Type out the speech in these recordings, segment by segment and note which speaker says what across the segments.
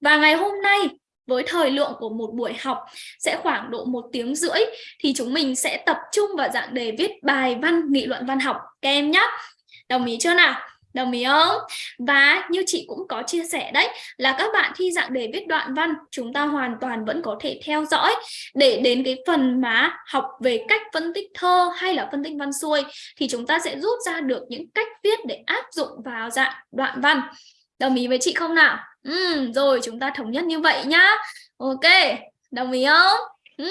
Speaker 1: Và ngày hôm nay, với thời lượng của một buổi học sẽ khoảng độ một tiếng rưỡi, thì chúng mình sẽ tập trung vào dạng đề viết bài văn, nghị luận văn học các em nhé. Đồng ý chưa nào? Đồng ý không? Và như chị cũng có chia sẻ đấy, là các bạn thi dạng đề viết đoạn văn, chúng ta hoàn toàn vẫn có thể theo dõi để đến cái phần mà học về cách phân tích thơ hay là phân tích văn xuôi, thì chúng ta sẽ rút ra được những cách viết để áp dụng vào dạng đoạn văn. Đồng ý với chị không nào? Ừ, rồi chúng ta thống nhất như vậy nhá. Ok, đồng ý không? Ừ.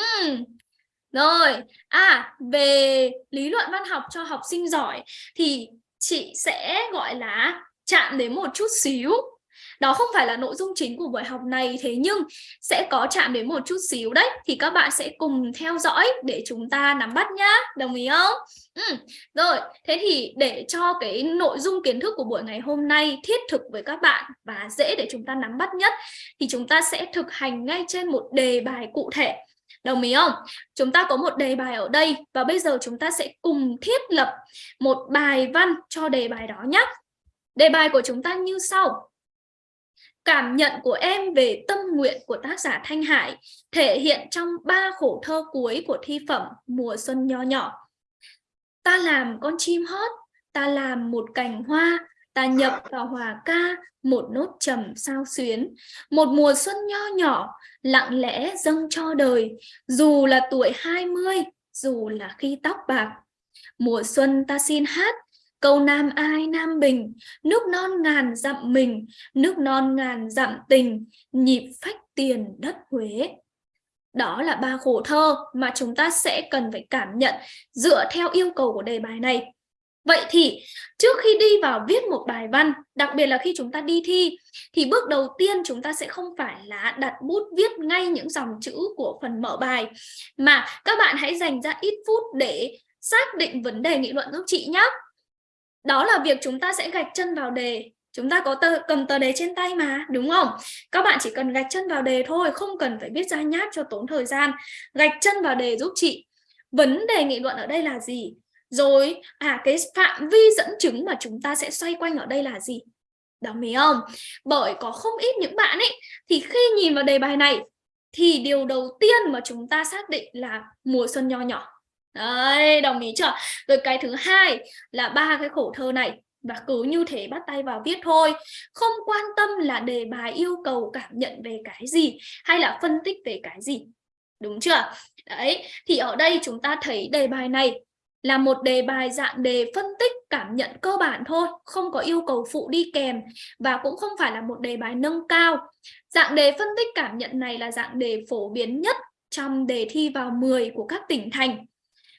Speaker 1: Rồi, à về lý luận văn học cho học sinh giỏi thì chị sẽ gọi là chạm đến một chút xíu đó không phải là nội dung chính của buổi học này, thế nhưng sẽ có chạm đến một chút xíu đấy thì các bạn sẽ cùng theo dõi để chúng ta nắm bắt nhá đồng ý không ừ. rồi thế thì để cho cái nội dung kiến thức của buổi ngày hôm nay thiết thực với các bạn và dễ để chúng ta nắm bắt nhất, thì chúng ta sẽ thực hành ngay trên một đề bài cụ thể Đồng ý không? Chúng ta có một đề bài ở đây và bây giờ chúng ta sẽ cùng thiết lập một bài văn cho đề bài đó nhé. Đề bài của chúng ta như sau. Cảm nhận của em về tâm nguyện của tác giả Thanh Hải thể hiện trong ba khổ thơ cuối của thi phẩm Mùa Xuân Nho Nhỏ. Ta làm con chim hót, ta làm một cành hoa, ta nhập vào hòa ca một nốt trầm sao xuyến. Một mùa xuân nho nhỏ lặng lẽ dâng cho đời. Dù là tuổi 20 dù là khi tóc bạc. Mùa xuân ta xin hát câu nam ai nam bình nước non ngàn dặm mình nước non ngàn dặm tình nhịp phách tiền đất huế đó là ba khổ thơ mà chúng ta sẽ cần phải cảm nhận dựa theo yêu cầu của đề bài này Vậy thì trước khi đi vào viết một bài văn, đặc biệt là khi chúng ta đi thi, thì bước đầu tiên chúng ta sẽ không phải là đặt bút viết ngay những dòng chữ của phần mở bài, mà các bạn hãy dành ra ít phút để xác định vấn đề nghị luận giúp chị nhé. Đó là việc chúng ta sẽ gạch chân vào đề. Chúng ta có tờ, cầm tờ đề trên tay mà, đúng không? Các bạn chỉ cần gạch chân vào đề thôi, không cần phải viết ra nháp cho tốn thời gian. Gạch chân vào đề giúp chị. Vấn đề nghị luận ở đây là gì? Rồi, à cái phạm vi dẫn chứng mà chúng ta sẽ xoay quanh ở đây là gì? Đồng ý không? Bởi có không ít những bạn ấy thì khi nhìn vào đề bài này thì điều đầu tiên mà chúng ta xác định là mùa xuân nho nhỏ. Đấy, đồng ý chưa? Rồi cái thứ hai là ba cái khổ thơ này và cứ như thế bắt tay vào viết thôi không quan tâm là đề bài yêu cầu cảm nhận về cái gì hay là phân tích về cái gì đúng chưa đấy thì ở đây chúng ta thấy đề bài này là một đề bài dạng đề phân tích cảm nhận cơ bản thôi, không có yêu cầu phụ đi kèm và cũng không phải là một đề bài nâng cao. Dạng đề phân tích cảm nhận này là dạng đề phổ biến nhất trong đề thi vào 10 của các tỉnh thành.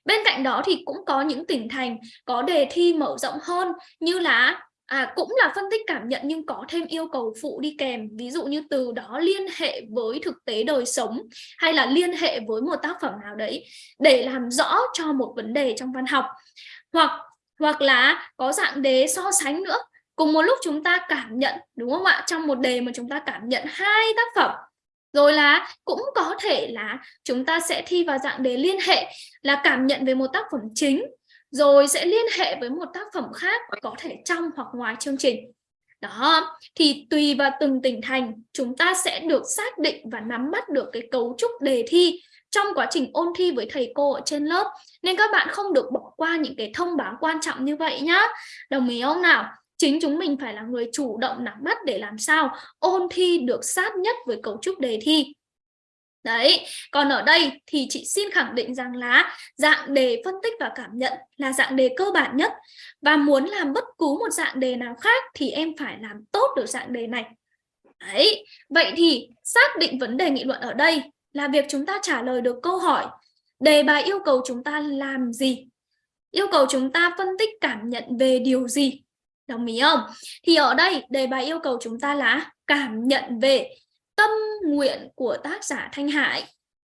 Speaker 1: Bên cạnh đó thì cũng có những tỉnh thành có đề thi mở rộng hơn như là À, cũng là phân tích cảm nhận nhưng có thêm yêu cầu phụ đi kèm. Ví dụ như từ đó liên hệ với thực tế đời sống hay là liên hệ với một tác phẩm nào đấy để làm rõ cho một vấn đề trong văn học. Hoặc hoặc là có dạng đề so sánh nữa. Cùng một lúc chúng ta cảm nhận đúng không ạ? Trong một đề mà chúng ta cảm nhận hai tác phẩm rồi là cũng có thể là chúng ta sẽ thi vào dạng đề liên hệ là cảm nhận về một tác phẩm chính, rồi sẽ liên hệ với một tác phẩm khác có thể trong hoặc ngoài chương trình. Đó, thì tùy vào từng tỉnh thành, chúng ta sẽ được xác định và nắm bắt được cái cấu trúc đề thi trong quá trình ôn thi với thầy cô ở trên lớp. Nên các bạn không được bỏ qua những cái thông báo quan trọng như vậy nhá. Đồng ý không nào? Chính chúng mình phải là người chủ động nắm bắt để làm sao ôn thi được sát nhất với cấu trúc đề thi Đấy, còn ở đây thì chị xin khẳng định rằng là dạng đề phân tích và cảm nhận là dạng đề cơ bản nhất và muốn làm bất cứ một dạng đề nào khác thì em phải làm tốt được dạng đề này. Đấy, vậy thì xác định vấn đề nghị luận ở đây là việc chúng ta trả lời được câu hỏi đề bài yêu cầu chúng ta làm gì? Yêu cầu chúng ta phân tích cảm nhận về điều gì? Đồng ý không? Thì ở đây, đề bài yêu cầu chúng ta là cảm nhận về tâm nguyện của tác giả Thanh Hải.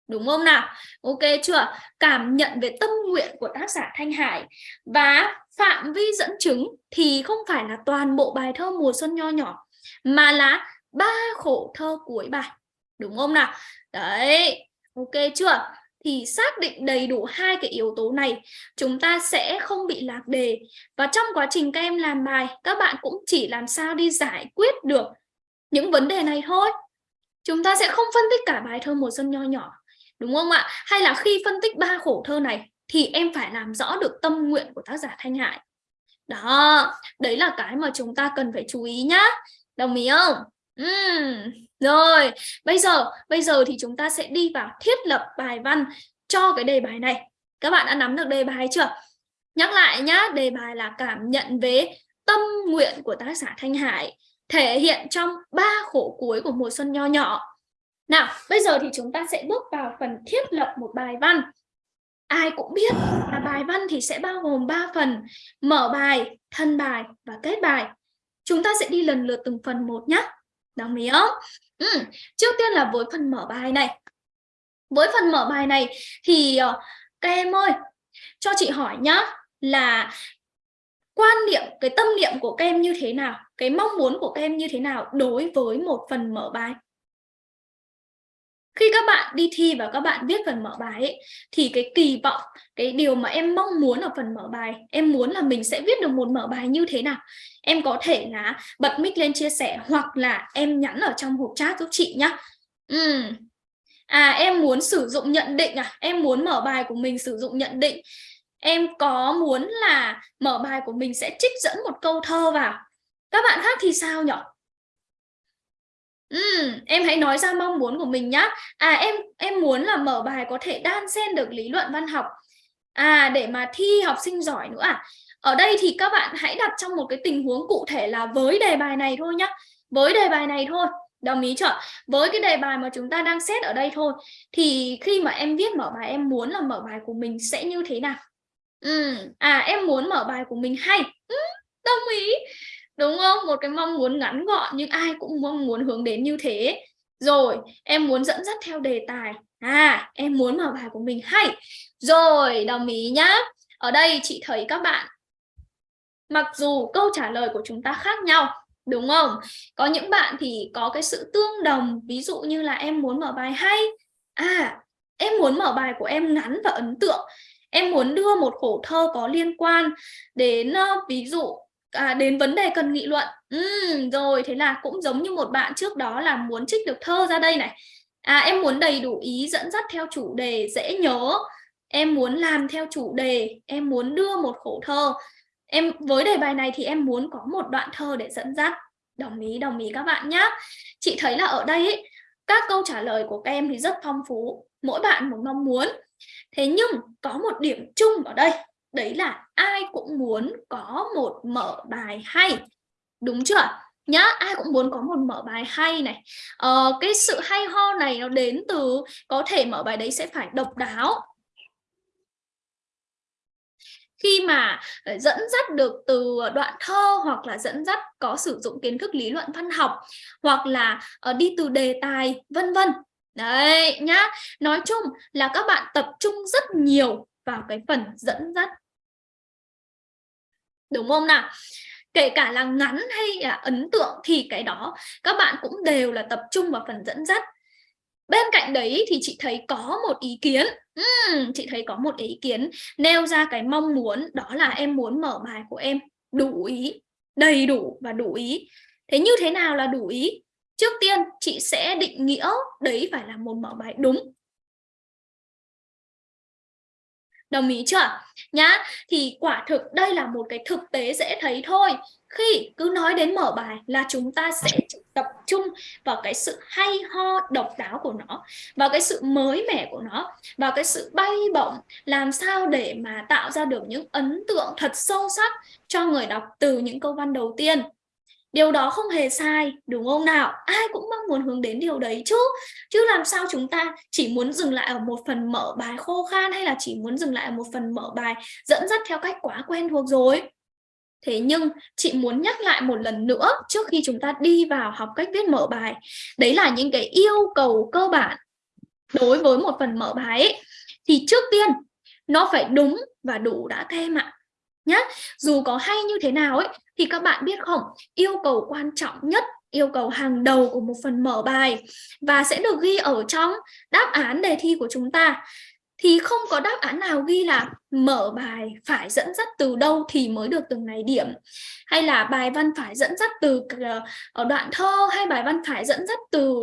Speaker 1: Đúng không nào? Ok chưa? Cảm nhận về tâm nguyện của tác giả Thanh Hải. Và phạm vi dẫn chứng thì không phải là toàn bộ bài thơ mùa xuân nho nhỏ, mà là ba khổ thơ cuối bài. Đúng không nào? Đấy. Ok chưa? Thì xác định đầy đủ hai cái yếu tố này, chúng ta sẽ không bị lạc đề. Và trong quá trình các em làm bài, các bạn cũng chỉ làm sao đi giải quyết được những vấn đề này thôi. Chúng ta sẽ không phân tích cả bài thơ mùa xuân nho nhỏ, đúng không ạ? Hay là khi phân tích ba khổ thơ này, thì em phải làm rõ được tâm nguyện của tác giả Thanh Hải. Đó, đấy là cái mà chúng ta cần phải chú ý nhá. Đồng ý không? Uhm. rồi, bây giờ bây giờ thì chúng ta sẽ đi vào thiết lập bài văn cho cái đề bài này. Các bạn đã nắm được đề bài chưa? Nhắc lại nhá, đề bài là cảm nhận về tâm nguyện của tác giả Thanh Hải, thể hiện trong ba khổ cuối của mùa xuân nho nhỏ. Nào, bây giờ thì chúng ta sẽ bước vào phần thiết lập một bài văn. Ai cũng biết là bài văn thì sẽ bao gồm 3 phần, mở bài, thân bài và kết bài. Chúng ta sẽ đi lần lượt từng phần một nhé đồng ý không? Ừ. trước tiên là với phần mở bài này. Với phần mở bài này thì ờ, các em ơi, cho chị hỏi nhá, là quan niệm, cái tâm niệm của các em như thế nào? Cái mong muốn của các em như thế nào đối với một phần mở bài? Khi các bạn đi thi và các bạn viết phần mở bài ấy, thì cái kỳ vọng cái điều mà em mong muốn ở phần mở bài em muốn là mình sẽ viết được một mở bài như thế nào em có thể là bật mic lên chia sẻ hoặc là em nhắn ở trong hộp chat giúp chị nhá. Ừ. à em muốn sử dụng nhận định à em muốn mở bài của mình sử dụng nhận định. Em có muốn là mở bài của mình sẽ trích dẫn một câu thơ vào. Các bạn khác thì sao nhỉ Ừ, em hãy nói ra mong muốn của mình nhá. À em em muốn là mở bài có thể đan xen được lý luận văn học. À để mà thi học sinh giỏi nữa à. Ở đây thì các bạn hãy đặt trong một cái tình huống cụ thể là với đề bài này thôi nhá. Với đề bài này thôi. Đồng ý chưa? Với cái đề bài mà chúng ta đang xét ở đây thôi thì khi mà em viết mở bài em muốn là mở bài của mình sẽ như thế nào? Ừ, à em muốn mở bài của mình hay. Ừ, đồng ý đúng không? Một cái mong muốn ngắn gọn nhưng ai cũng mong muốn hướng đến như thế. Rồi, em muốn dẫn dắt theo đề tài. À em muốn mở bài của mình hay. Rồi, đồng ý nhá. Ở đây chị thấy các bạn, mặc dù câu trả lời của chúng ta khác nhau, đúng không? Có những bạn thì có cái sự tương đồng. Ví dụ như là em muốn mở bài hay. À em muốn mở bài của em ngắn và ấn tượng. Em muốn đưa một khổ thơ có liên quan đến ờ, ví dụ à, đến vấn đề cần nghị luận. Ừ, rồi thế là cũng giống như một bạn trước đó là muốn trích được thơ ra đây này. À em muốn đầy đủ ý dẫn dắt theo chủ đề dễ nhớ. Em muốn làm theo chủ đề. Em muốn đưa một khổ thơ. Em với đề bài này thì em muốn có một đoạn thơ để dẫn dắt. Đồng ý đồng ý các bạn nhé chị thấy là ở đây ấy, các câu trả lời của các em thì rất phong phú. Mỗi bạn một mong muốn. Thế nhưng có một điểm chung ở đây đấy là ai cũng muốn có một mở bài hay. Đúng chưa nhá ai cũng muốn có một mở bài hay này. Ờ, cái sự hay ho này nó đến từ có thể mở bài đấy sẽ phải độc đáo. Khi mà ờ, dẫn dắt được từ đoạn thơ hoặc là dẫn dắt có sử dụng kiến thức lý luận văn học hoặc là ờ, đi từ đề tài vân vân. Đấy nhá. Nói chung là các bạn tập trung rất nhiều vào cái phần dẫn dắt đúng không nào? Kể cả là ngắn hay là ấn tượng thì cái đó các bạn cũng đều là tập trung vào phần dẫn dắt. Bên cạnh đấy thì chị thấy có một ý kiến. Uhm, chị thấy có một ý kiến nêu ra cái mong muốn đó là em muốn mở bài của em. Đủ ý đầy đủ và đủ ý. Thế như thế nào là đủ ý? Trước tiên chị sẽ định nghĩa đấy phải là một mở bài đúng. Đồng ý chưa? Nhá, thì quả thực đây là một cái thực tế dễ thấy thôi. Khi cứ nói đến mở bài là chúng ta sẽ tập trung vào cái sự hay ho độc đáo của nó, vào cái sự mới mẻ của nó, vào cái sự bay bổng, làm sao để mà tạo ra được những ấn tượng thật sâu sắc cho người đọc từ những câu văn đầu tiên. Điều đó không hề sai, đúng không nào? Ai cũng mong muốn hướng đến điều đấy chứ. Chứ làm sao chúng ta chỉ muốn dừng lại ở một phần mở bài khô khan hay là chỉ muốn dừng lại ở một phần mở bài dẫn dắt theo cách quá quen thuộc rồi. Thế nhưng chị muốn nhắc lại một lần nữa trước khi chúng ta đi vào học cách viết mở bài. Đấy là những cái yêu cầu cơ bản đối với một phần mở bài ấy. Thì trước tiên nó phải đúng và đủ đã thêm ạ nhá dù có hay như thế nào ấy thì các bạn biết không, yêu cầu quan trọng nhất, yêu cầu hàng đầu của một phần mở bài và sẽ được ghi ở trong đáp án đề thi của chúng ta. Thì không có đáp án nào ghi là mở bài phải dẫn dắt từ đâu thì mới được từng này điểm. Hay là bài văn phải dẫn dắt từ ờ, ở đoạn thơ, hay bài văn phải dẫn dắt từ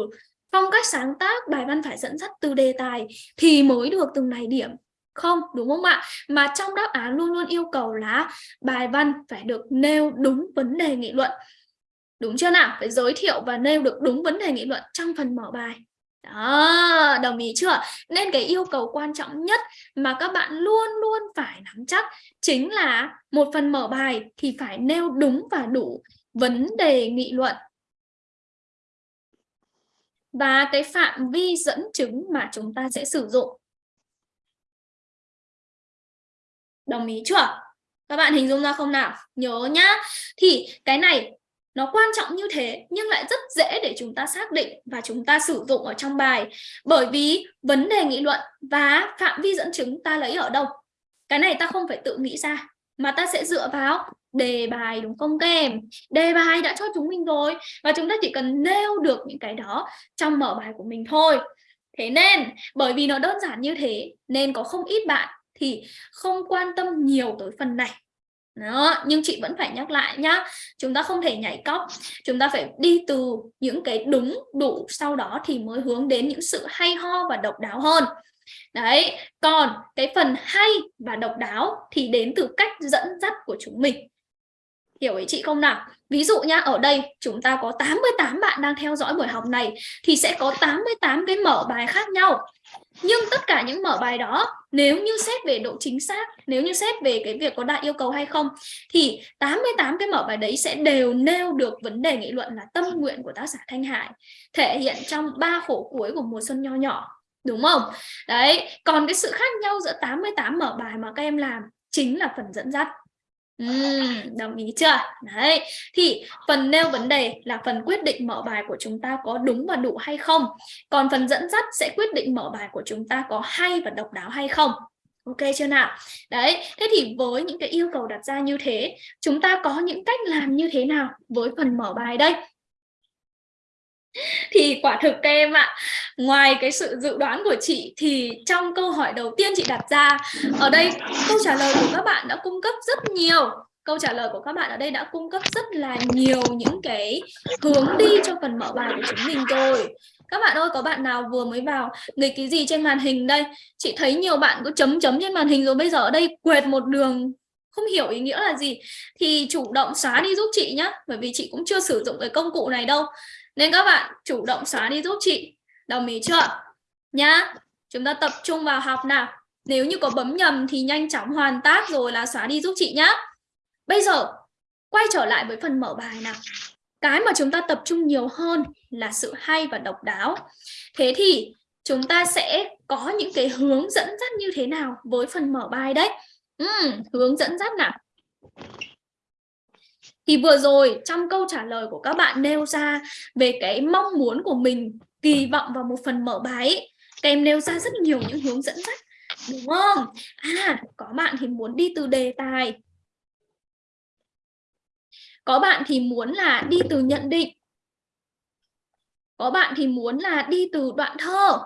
Speaker 1: phong cách sáng tác, bài văn phải dẫn dắt từ đề tài thì mới được từng này điểm không đúng không ạ mà trong đáp án luôn luôn yêu cầu là bài văn phải được nêu đúng vấn đề nghị luận đúng chưa nào phải giới thiệu và nêu được đúng vấn đề nghị luận trong phần mở bài đó, đồng ý chưa? Nên cái yêu cầu quan trọng nhất mà các bạn luôn luôn phải nắm chắc chính là một phần mở bài thì phải nêu đúng và đủ vấn đề nghị luận. Và cái phạm vi dẫn chứng mà chúng ta sẽ sử dụng. Đồng ý chưa? Các bạn hình dung ra không nào? Nhớ nhá. Thì cái này nó quan trọng như thế nhưng lại rất dễ để chúng ta xác định và chúng ta sử dụng ở trong bài bởi vì vấn đề nghị luận và phạm vi dẫn chứng ta lấy ở đâu cái này ta không phải tự nghĩ ra, mà ta sẽ dựa vào đề bài, đúng không các em đề bài đã cho chúng mình rồi và chúng ta chỉ cần nêu được những cái đó trong mở bài của mình thôi thế nên, bởi vì nó đơn giản như thế, nên có không ít bạn thì không quan tâm nhiều tới phần này. Đó, nhưng chị vẫn phải nhắc lại nhá, chúng ta không thể nhảy cóc. Chúng ta phải đi từ những cái đúng đủ sau đó thì mới hướng đến những sự hay ho và độc đáo hơn. Đấy, còn cái phần hay và độc đáo thì đến từ cách dẫn dắt của chúng mình. Hiểu ý chị không nào? Ví dụ nha ở đây chúng ta có 88 bạn đang theo dõi buổi học này thì sẽ có 88 cái mở bài khác nhau. Nhưng tất cả những mở bài đó, nếu như xét về độ chính xác, nếu như xét về cái việc có đạt yêu cầu hay không, thì 88 cái mở bài đấy sẽ đều nêu được vấn đề nghị luận là tâm nguyện của tác giả Thanh Hải thể hiện trong ba khổ cuối của mùa xuân nho nhỏ, đúng không? Đấy, còn cái sự khác nhau giữa 88 mở bài mà các em làm chính là phần dẫn dắt. Uhm, đồng ý chưa? Đấy, thì phần nêu vấn đề là phần quyết định mở bài của chúng ta có đúng và đủ hay không. Còn phần dẫn dắt sẽ quyết định mở bài của chúng ta có hay và độc đáo hay không. Ok chưa nào? Đấy, thế thì với những cái yêu cầu đặt ra như thế, chúng ta có những cách làm như thế nào với phần mở bài đây? Thì quả thực các em ạ, ngoài cái sự dự đoán của chị thì trong câu hỏi đầu tiên chị đặt ra, ở đây câu trả lời của các bạn đã cung cấp rất nhiều. Câu trả lời của các bạn ở đây đã cung cấp rất là nhiều những cái hướng đi cho phần mở bài của chúng mình rồi. Các bạn ơi, có bạn nào vừa mới vào nghịch cái gì trên màn hình đây? Chị thấy nhiều bạn có chấm chấm trên màn hình rồi bây giờ ở đây quệt một đường, không hiểu ý nghĩa là gì. Thì chủ động xóa đi giúp chị nhé bởi vì chị cũng chưa sử dụng cái công cụ này đâu nên các bạn chủ động xóa đi giúp chị. Đồng ý chưa? Nhá. Chúng ta tập trung vào học nào. Nếu như có bấm nhầm thì nhanh chóng hoàn tác rồi là xóa đi giúp chị nhá. Bây giờ quay trở lại với phần mở bài nào. Cái mà chúng ta tập trung nhiều hơn là sự hay và độc đáo. Thế thì chúng ta sẽ có những cái hướng dẫn dắt như thế nào với phần mở bài đấy? Ừ, hướng dẫn dắt nào? Thì vừa rồi trong câu trả lời của các bạn nêu ra về cái mong muốn của mình kỳ vọng vào một phần mở bài ấy, các em nêu ra rất nhiều những hướng dẫn dắt đúng không? À có bạn thì muốn đi từ đề tài. Có bạn thì muốn là đi từ nhận định. Có bạn thì muốn là đi từ đoạn thơ.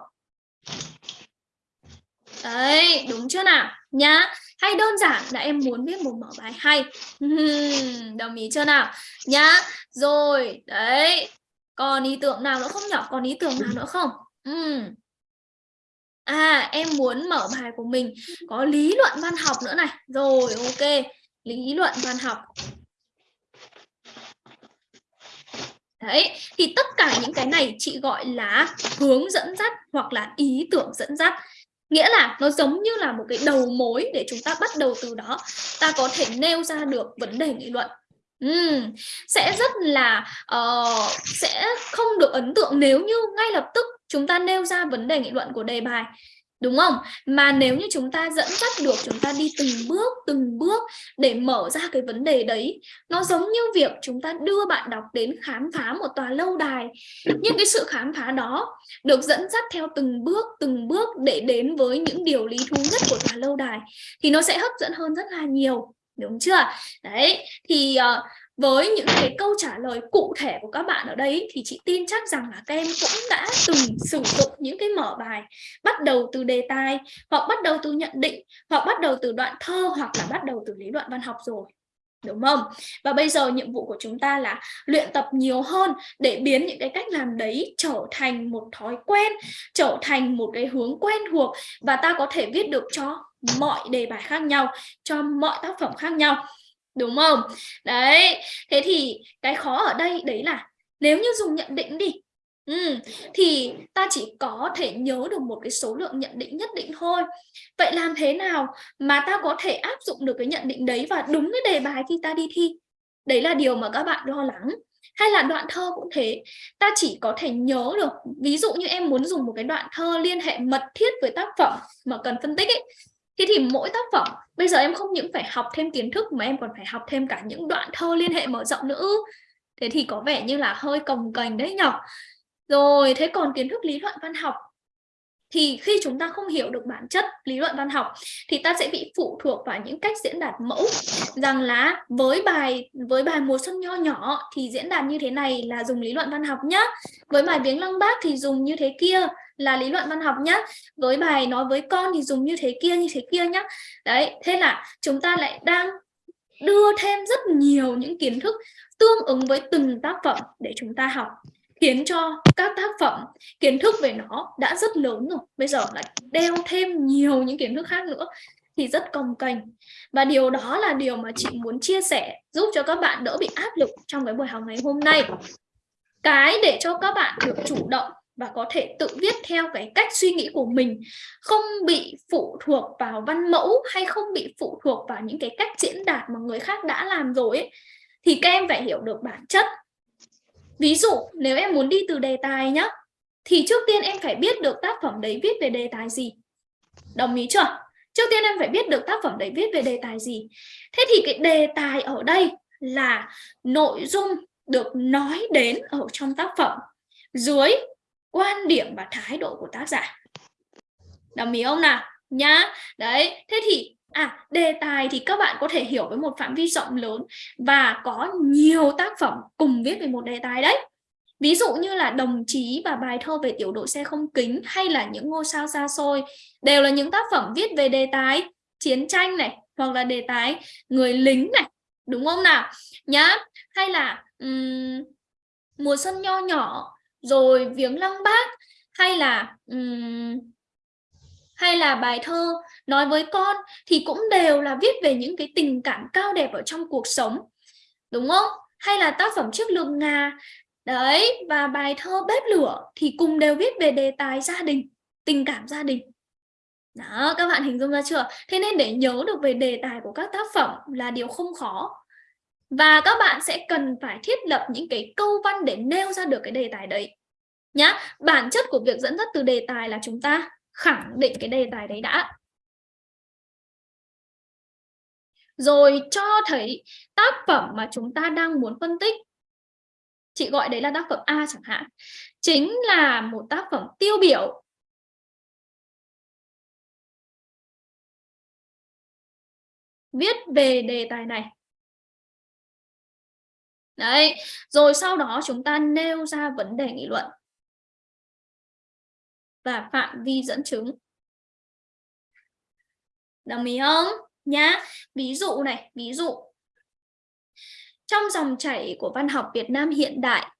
Speaker 1: Đấy đúng chưa nào? Nhá hay đơn giản là em muốn viết một mở bài hay. Đồng ý chưa nào? Nhá. Rồi đấy. Còn ý tưởng nào nữa không nhỏ còn ý tưởng nào nữa không? Ừ. À em muốn mở bài của mình có lý luận văn học nữa này. Rồi ok. Lý luận văn học. Đấy, thì tất cả những cái này chị gọi là hướng dẫn dắt hoặc là ý tưởng dẫn dắt nghĩa là nó giống như là một cái đầu mối để chúng ta bắt đầu từ đó. Ta có thể nêu ra được vấn đề nghị luận. Uhm, sẽ rất là uh, sẽ không được ấn tượng nếu như ngay lập tức chúng ta nêu ra vấn đề nghị luận của đề bài đúng không? Mà nếu như chúng ta dẫn dắt được chúng ta đi từng bước từng bước để mở ra cái vấn đề đấy nó giống như việc chúng ta đưa bạn đọc đến khám phá một tòa lâu đài. Nhưng cái sự khám phá đó được dẫn dắt theo từng bước từng bước để đến với những điều lý thú nhất của tòa lâu đài thì nó sẽ hấp dẫn hơn rất là nhiều. Đúng chưa? Đấy thì uh, với những cái câu trả lời cụ thể của các bạn ở đây thì chị tin chắc rằng là các em cũng đã từng sử dụng những cái mở bài bắt đầu từ đề tài hoặc bắt đầu từ nhận định hoặc bắt đầu từ đoạn thơ hoặc là bắt đầu từ lý luận văn học rồi đúng không? Và bây giờ nhiệm vụ của chúng ta là luyện tập nhiều hơn để biến những cái cách làm đấy trở thành một thói quen, trở thành một cái hướng quen thuộc và ta có thể viết được cho mọi đề bài khác nhau, cho mọi tác phẩm khác nhau. Đúng không? Đấy, thế thì cái khó ở đây đấy là nếu như dùng nhận định đi Ừ, thì ta chỉ có thể nhớ được một cái số lượng nhận định nhất định thôi. Vậy làm thế nào mà ta có thể áp dụng được cái nhận định đấy và đúng cái đề bài khi ta đi thi? Đấy là điều mà các bạn lo lắng. Hay là đoạn thơ cũng thế, ta chỉ có thể nhớ được. Ví dụ như em muốn dùng một cái đoạn thơ liên hệ mật thiết với tác phẩm mà cần phân tích ấy thế thì mỗi tác phẩm, bây giờ em không những phải học thêm kiến thức mà em còn phải học thêm cả những đoạn thơ liên hệ mở rộng nữa. Thế thì có vẻ như là hơi cồng cành đấy nhở? Rồi, thế còn kiến thức lý luận văn học thì khi chúng ta không hiểu được bản chất lý luận văn học thì ta sẽ bị phụ thuộc vào những cách diễn đạt mẫu. Rằng là với bài với bài mùa xuân nho nhỏ thì diễn đạt như thế này là dùng lý luận văn học nhá. Với bài viếng lăng bác thì dùng như thế kia là lý luận văn học nhá. Với bài nói với con thì dùng như thế kia, như thế kia nhá. Đấy, thế là chúng ta lại đang đưa thêm rất nhiều những kiến thức tương ứng với từng tác phẩm để chúng ta học, khiến cho các tác phẩm, kiến thức về nó đã rất lớn rồi. Bây giờ lại đeo thêm nhiều những kiến thức khác nữa thì rất cồng kềnh. Và điều đó là điều mà chị muốn chia sẻ, giúp cho các bạn đỡ bị áp lực trong cái buổi học ngày hôm nay. Cái để cho các bạn được chủ động và có thể tự viết theo cái cách suy nghĩ của mình không bị phụ thuộc vào văn mẫu hay không bị phụ thuộc vào những cái cách diễn đạt mà người khác đã làm rồi ấy, thì các em phải hiểu được bản chất Ví dụ nếu em muốn đi từ đề tài nhá thì trước tiên em phải biết được tác phẩm đấy viết về đề tài gì. Đồng ý chưa? Trước tiên em phải biết được tác phẩm đấy viết về đề tài gì. Thế thì cái đề tài ở đây là nội dung được nói đến ở trong tác phẩm dưới quan điểm và thái độ của tác giả. Đồng ý không nào? Nhá. Đấy, thế thì À, đề tài thì các bạn có thể hiểu với một phạm vi rộng lớn và có nhiều tác phẩm cùng viết về một đề tài đấy. Ví dụ như là đồng chí và bài thơ về tiểu đội xe không kính hay là những ngôi sao xa xôi đều là những tác phẩm viết về đề tài chiến tranh này hoặc là đề tài người lính này, đúng không nào? Nhá, hay là um, mùa xuân nho nhỏ rồi viếng lăng bác hay là um, hay là bài thơ nói với con thì cũng đều là viết về những cái tình cảm cao đẹp ở trong cuộc sống đúng không? Hay là tác phẩm trước lượng ngà đấy và bài thơ bếp lửa thì cùng đều viết về đề tài gia đình tình cảm gia đình. Đó các bạn hình dung ra chưa? Thế nên để nhớ được về đề tài của các tác phẩm là điều không khó và các bạn sẽ cần phải thiết lập những cái câu văn để nêu ra được cái đề tài đấy. Nhá, bản chất của việc dẫn dắt từ đề tài là chúng ta khẳng định cái đề tài đấy đã. Rồi cho thấy tác phẩm mà chúng ta đang muốn phân tích. Chị gọi đấy là tác phẩm A chẳng hạn. Chính là một tác phẩm tiêu biểu. Viết về đề tài này đấy rồi sau đó chúng ta nêu ra vấn đề nghị luận và phạm vi dẫn chứng. Đồng ý không? Nhá. Ví dụ này, ví dụ. Trong dòng chảy của văn học Việt Nam hiện đại,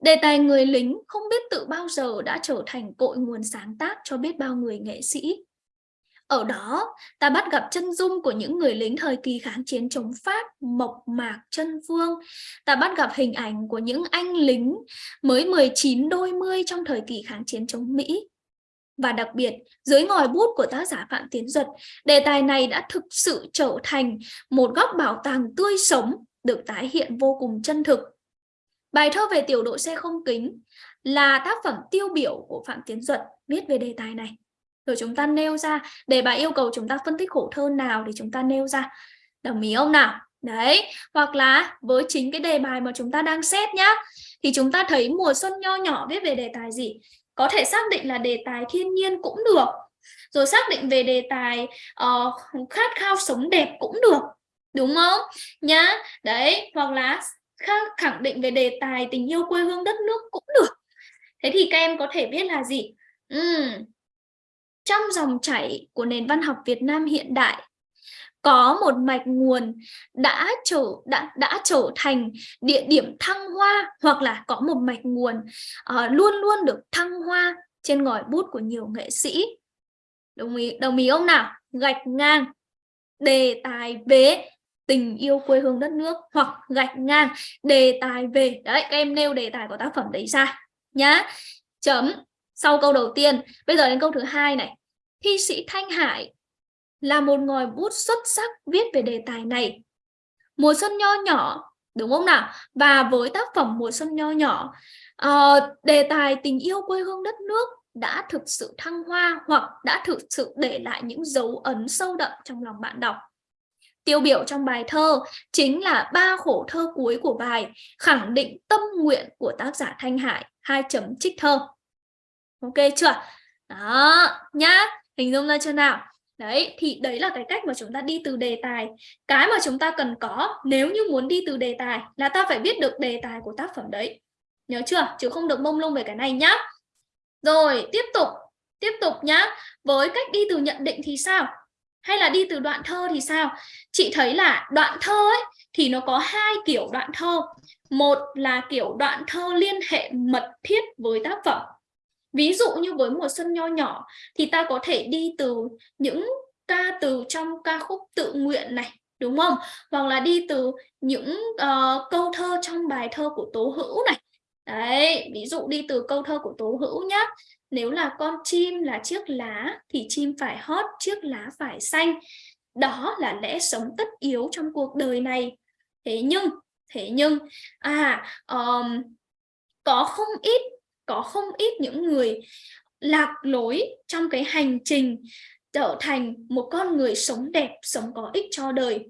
Speaker 1: đề tài người lính không biết tự bao giờ đã trở thành cội nguồn sáng tác cho biết bao người nghệ sĩ. Ở đó, ta bắt gặp chân dung của những người lính thời kỳ kháng chiến chống Pháp, mộc mạc, chân vương. Ta bắt gặp hình ảnh của những anh lính mới 19 đôi mươi trong thời kỳ kháng chiến chống Mỹ. Và đặc biệt, dưới ngòi bút của tác giả Phạm Tiến Duật, đề tài này đã thực sự trở thành một góc bảo tàng tươi sống, được tái hiện vô cùng chân thực. Bài thơ về tiểu đội xe không kính là tác phẩm tiêu biểu của Phạm Tiến Duật viết về đề tài này. Rồi chúng ta nêu ra, để bài yêu cầu chúng ta phân tích khổ thơ nào thì chúng ta nêu ra. Đồng ý không nào? Đấy, hoặc là với chính cái đề bài mà chúng ta đang xét nhá, thì chúng ta thấy mùa xuân nho nhỏ viết về đề tài gì? có thể xác định là đề tài thiên nhiên cũng được rồi xác định về đề tài uh, khát khao sống đẹp cũng được đúng không nhá đấy hoặc là khẳng định về đề tài tình yêu quê hương đất nước cũng được thế thì các em có thể biết là gì uhm trong dòng chảy của nền văn học Việt Nam hiện đại. Có một mạch nguồn đã trở đã đã trở thành địa điểm thăng hoa hoặc là có một mạch nguồn uh, luôn luôn được thăng hoa trên ngòi bút của nhiều nghệ sĩ. Đồng ý đồng ý ông nào? Gạch ngang đề tài về tình yêu quê hương đất nước hoặc gạch ngang đề tài về đấy các em nêu đề tài của tác phẩm đấy ra nhá. Chấm sau câu đầu tiên. Bây giờ đến câu thứ hai này thi sĩ Thanh Hải là một ngòi bút xuất sắc viết về đề tài này mùa xuân nho nhỏ đúng không nào và với tác phẩm mùa xuân nho nhỏ uh, đề tài tình yêu quê hương đất nước đã thực sự thăng hoa hoặc đã thực sự để lại những dấu ấn sâu đậm trong lòng bạn đọc Tiêu biểu trong bài thơ chính là ba khổ thơ cuối của bài, khẳng định tâm nguyện của tác giả Thanh Hải, hai chấm trích thơ. Ok chưa? Đó, nhá, hình dung ra chưa nào? Đấy, thì đấy là cái cách mà chúng ta đi từ đề tài. Cái mà chúng ta cần có nếu như muốn đi từ đề tài là ta phải biết được đề tài của tác phẩm đấy. Nhớ chưa? Chứ không được mông lung về cái này nhá. Rồi, tiếp tục. Tiếp tục nhá. Với cách đi từ nhận định thì sao? hay là đi từ đoạn thơ thì sao chị thấy là đoạn thơ ấy thì nó có hai kiểu đoạn thơ một là kiểu đoạn thơ liên hệ mật thiết với tác phẩm ví dụ như với mùa xuân nho nhỏ thì ta có thể đi từ những ca từ trong ca khúc tự nguyện này đúng không hoặc là đi từ những uh, câu thơ trong bài thơ của tố hữu này đấy ví dụ đi từ câu thơ của tố hữu nhá nếu là con chim là chiếc lá thì chim phải hót, chiếc lá phải xanh. Đó là lẽ sống tất yếu trong cuộc đời này. Thế nhưng, thế nhưng, à, um, có không ít, có không ít những người lạc lối trong cái hành trình trở thành một con người sống đẹp, sống có ích cho đời.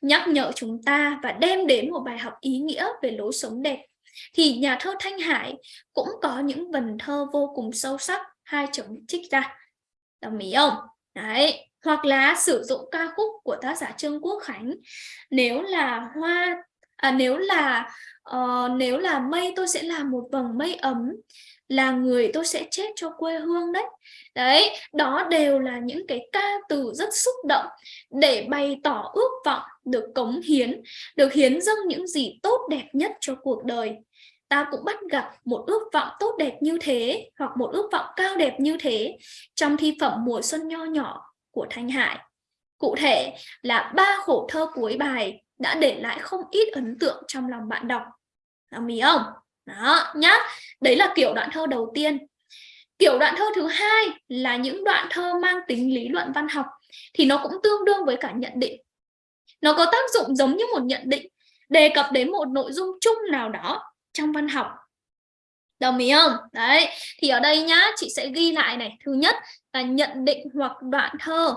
Speaker 1: Nhắc nhở chúng ta và đem đến một bài học ý nghĩa về lối sống đẹp. Thì nhà thơ Thanh Hải cũng có những vần thơ vô cùng sâu sắc hai chấm trích ra. Đồng ý không? Đấy hoặc là sử dụng ca khúc của tác giả Trương Quốc Khánh nếu là hoa à, nếu là uh, nếu là mây tôi sẽ làm một vầng mây ấm là người tôi sẽ chết cho quê hương đấy đấy đó đều là những cái ca từ rất xúc động để bày tỏ ước vọng được cống hiến được hiến dâng những gì tốt đẹp nhất cho cuộc đời ta cũng bắt gặp một ước vọng tốt đẹp như thế hoặc một ước vọng cao đẹp như thế trong thi phẩm mùa xuân nho nhỏ của Thanh Hải. Cụ thể là ba khổ thơ cuối bài đã để lại không ít ấn tượng trong lòng bạn đọc. Đồng ý không? Đó, nhá. Đấy là kiểu đoạn thơ đầu tiên. Kiểu đoạn thơ thứ hai là những đoạn thơ mang tính lý luận văn học thì nó cũng tương đương với cả nhận định. Nó có tác dụng giống như một nhận định đề cập đến một nội dung chung nào đó trong văn học đồng ý không đấy thì ở đây nhá chị sẽ ghi lại này thứ nhất là nhận định hoặc đoạn thơ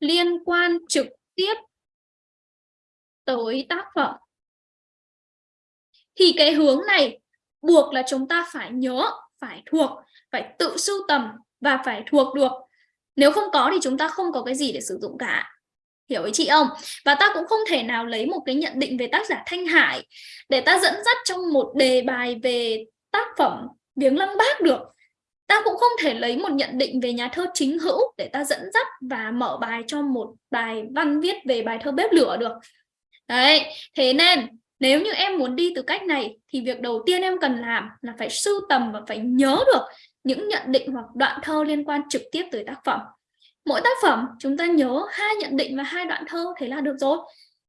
Speaker 1: liên quan trực tiếp tới tác phẩm. Thì cái hướng này buộc là chúng ta phải nhớ, phải thuộc, phải tự sưu tầm và phải thuộc được. Nếu không có thì chúng ta không có cái gì để sử dụng cả. Hiểu ý chị không? Và ta cũng không thể nào lấy một cái nhận định về tác giả Thanh Hải để ta dẫn dắt trong một đề bài về tác phẩm viếng lăng bác được ta cũng không thể lấy một nhận định về nhà thơ chính hữu để ta dẫn dắt và mở bài cho một bài văn viết về bài thơ bếp lửa được. Đấy, thế nên nếu như em muốn đi từ cách này thì việc đầu tiên em cần làm là phải sưu tầm và phải nhớ được những nhận định hoặc đoạn thơ liên quan trực tiếp tới tác phẩm. Mỗi tác phẩm chúng ta nhớ hai nhận định và hai đoạn thơ thế là được rồi.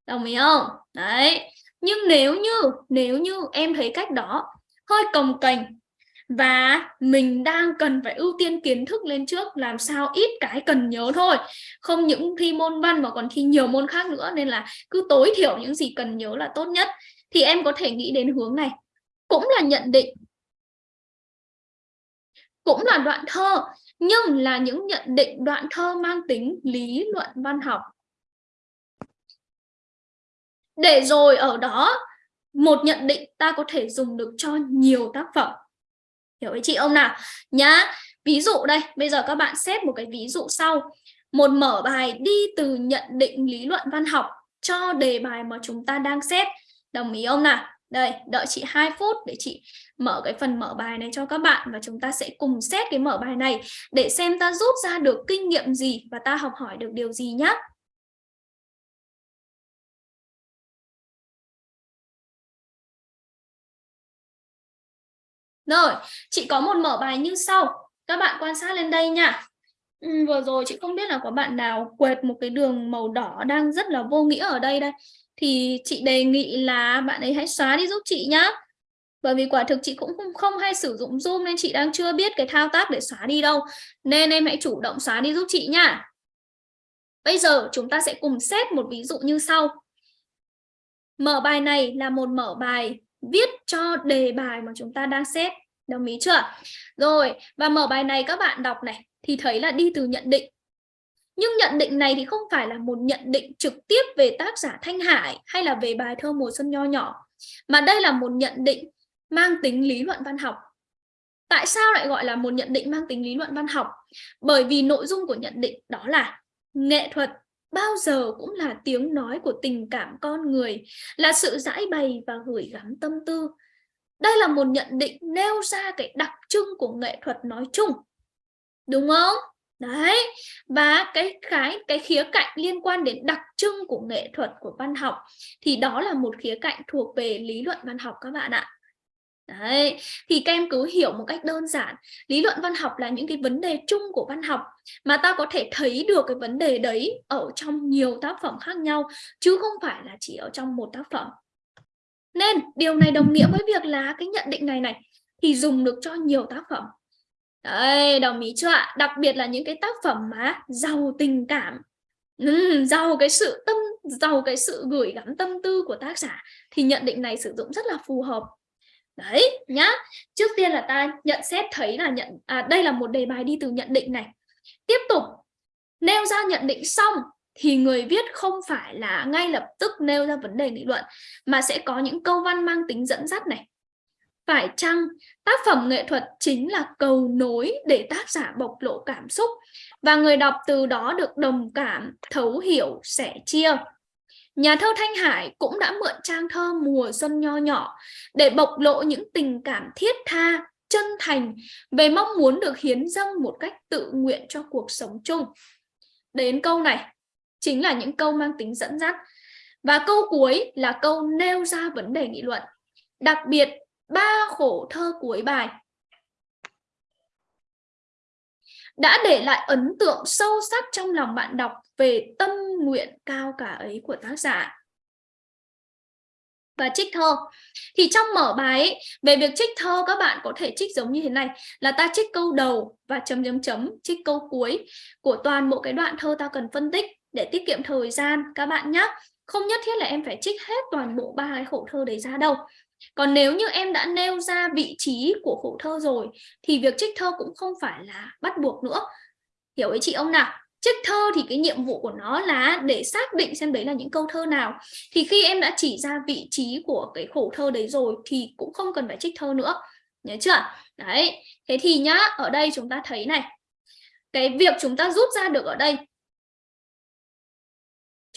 Speaker 1: Đồng ý không? Đấy, nhưng nếu như nếu như em thấy cách đó hơi cồng kềnh và mình đang cần phải ưu tiên kiến thức lên trước, làm sao ít cái cần nhớ thôi không những thi môn văn mà còn thi nhiều môn khác nữa, nên là cứ tối thiểu những gì cần nhớ là tốt nhất thì em có thể nghĩ đến hướng này cũng là nhận định cũng là đoạn thơ, nhưng là những nhận định đoạn thơ mang tính lý luận văn học. Để rồi ở đó, một nhận định ta có thể dùng được cho nhiều tác phẩm. Hiểu với chị ông nào? Nhá, ví dụ đây, bây giờ các bạn xét một cái ví dụ sau. Một mở bài đi từ nhận định lý luận văn học cho đề bài mà chúng ta đang xét. Đồng ý ông nào? Đây, đợi chị 2 phút để chị mở cái phần mở bài này cho các bạn và chúng ta sẽ cùng xét cái mở bài này để xem ta rút ra được kinh nghiệm gì và ta học hỏi được điều gì nhé. Rồi, chị có một mở bài như sau. Các bạn quan sát lên đây nha. Ừ, vừa rồi chị không biết là có bạn nào quệt một cái đường màu đỏ đang rất là vô nghĩa ở đây đây. Thì chị đề nghị là bạn ấy hãy xóa đi giúp chị nhá. Bởi vì quả thực chị cũng không, không hay sử dụng Zoom nên chị đang chưa biết cái thao tác để xóa đi đâu. Nên em hãy chủ động xóa đi giúp chị nhá. Bây giờ chúng ta sẽ cùng xét một ví dụ như sau. Mở bài này là một mở bài viết cho đề bài mà chúng ta đang xét. Đồng ý chưa? Rồi, và mở bài này các bạn đọc này thì thấy là đi từ nhận định. Nhưng nhận định này thì không phải là một nhận định trực tiếp về tác giả Thanh Hải hay là về bài thơ mùa xuân nho nhỏ, mà đây là một nhận định mang tính lý luận văn học. Tại sao lại gọi là một nhận định mang tính lý luận văn học? Bởi vì nội dung của nhận định đó là nghệ thuật bao giờ cũng là tiếng nói của tình cảm con người, là sự giải bày và gửi gắm tâm tư. Đây là một nhận định nêu ra cái đặc trưng của nghệ thuật nói chung. Đúng không? Đấy, và cái cái cái khía cạnh liên quan đến đặc trưng của nghệ thuật của văn học thì đó là một khía cạnh thuộc về lý luận văn học các bạn ạ. Đấy, thì các em cứ hiểu một cách đơn giản Lý luận văn học là những cái vấn đề chung của văn học Mà ta có thể thấy được cái vấn đề đấy ở trong nhiều tác phẩm khác nhau Chứ không phải là chỉ ở trong một tác phẩm. Nên điều này đồng nghĩa với việc là cái nhận định này này Thì dùng được cho nhiều tác phẩm. Đấy, đồng ý chưa ạ? Đặc biệt là những cái tác phẩm mà giàu tình cảm ừ, giàu cái sự tâm giàu cái sự gửi gắm tâm tư của tác giả thì nhận định này sử dụng rất là phù hợp đấy nhá. Trước tiên là ta nhận xét thấy là nhận à, đây là một đề bài đi từ nhận định này. Tiếp tục. Nêu ra nhận định xong thì người viết không phải là ngay lập tức nêu ra vấn đề nghị luận mà sẽ có những câu văn mang tính dẫn dắt này. Phải chăng tác phẩm nghệ thuật chính là cầu nối để tác giả bộc lộ cảm xúc và người đọc từ đó được đồng cảm, thấu hiểu, sẻ chia. Nhà thơ Thanh Hải cũng đã mượn trang thơ Mùa Xuân Nho Nhỏ để bộc lộ những tình cảm thiết tha, chân thành về mong muốn được hiến dâng một cách tự nguyện cho cuộc sống chung. Đến câu này chính là những câu mang tính dẫn dắt. Và câu cuối là câu nêu ra vấn đề nghị luận. Đặc biệt, ba khổ thơ cuối bài đã để lại ấn tượng sâu sắc trong lòng bạn đọc về tâm nguyện cao cả ấy của tác giả. Và trích thơ. Thì trong mở bài ấy, về việc trích thơ các bạn có thể trích giống như thế này là ta trích câu đầu và chấm chấm chấm trích câu cuối của toàn bộ cái đoạn thơ ta cần phân tích để tiết kiệm thời gian các bạn nhé. Không nhất thiết là em phải trích hết toàn bộ ba cái khổ thơ đấy ra đâu. Còn nếu như em đã nêu ra vị trí của khổ thơ rồi thì việc trích thơ cũng không phải là bắt buộc nữa. Hiểu ý chị ông nào? Trích thơ thì cái nhiệm vụ của nó là để xác định xem đấy là những câu thơ nào. Thì khi em đã chỉ ra vị trí của cái khổ thơ đấy rồi thì cũng không cần phải trích thơ nữa. Nhớ chưa? Đấy. Thế thì nhá, ở đây chúng ta thấy này. Cái việc chúng ta rút ra được ở đây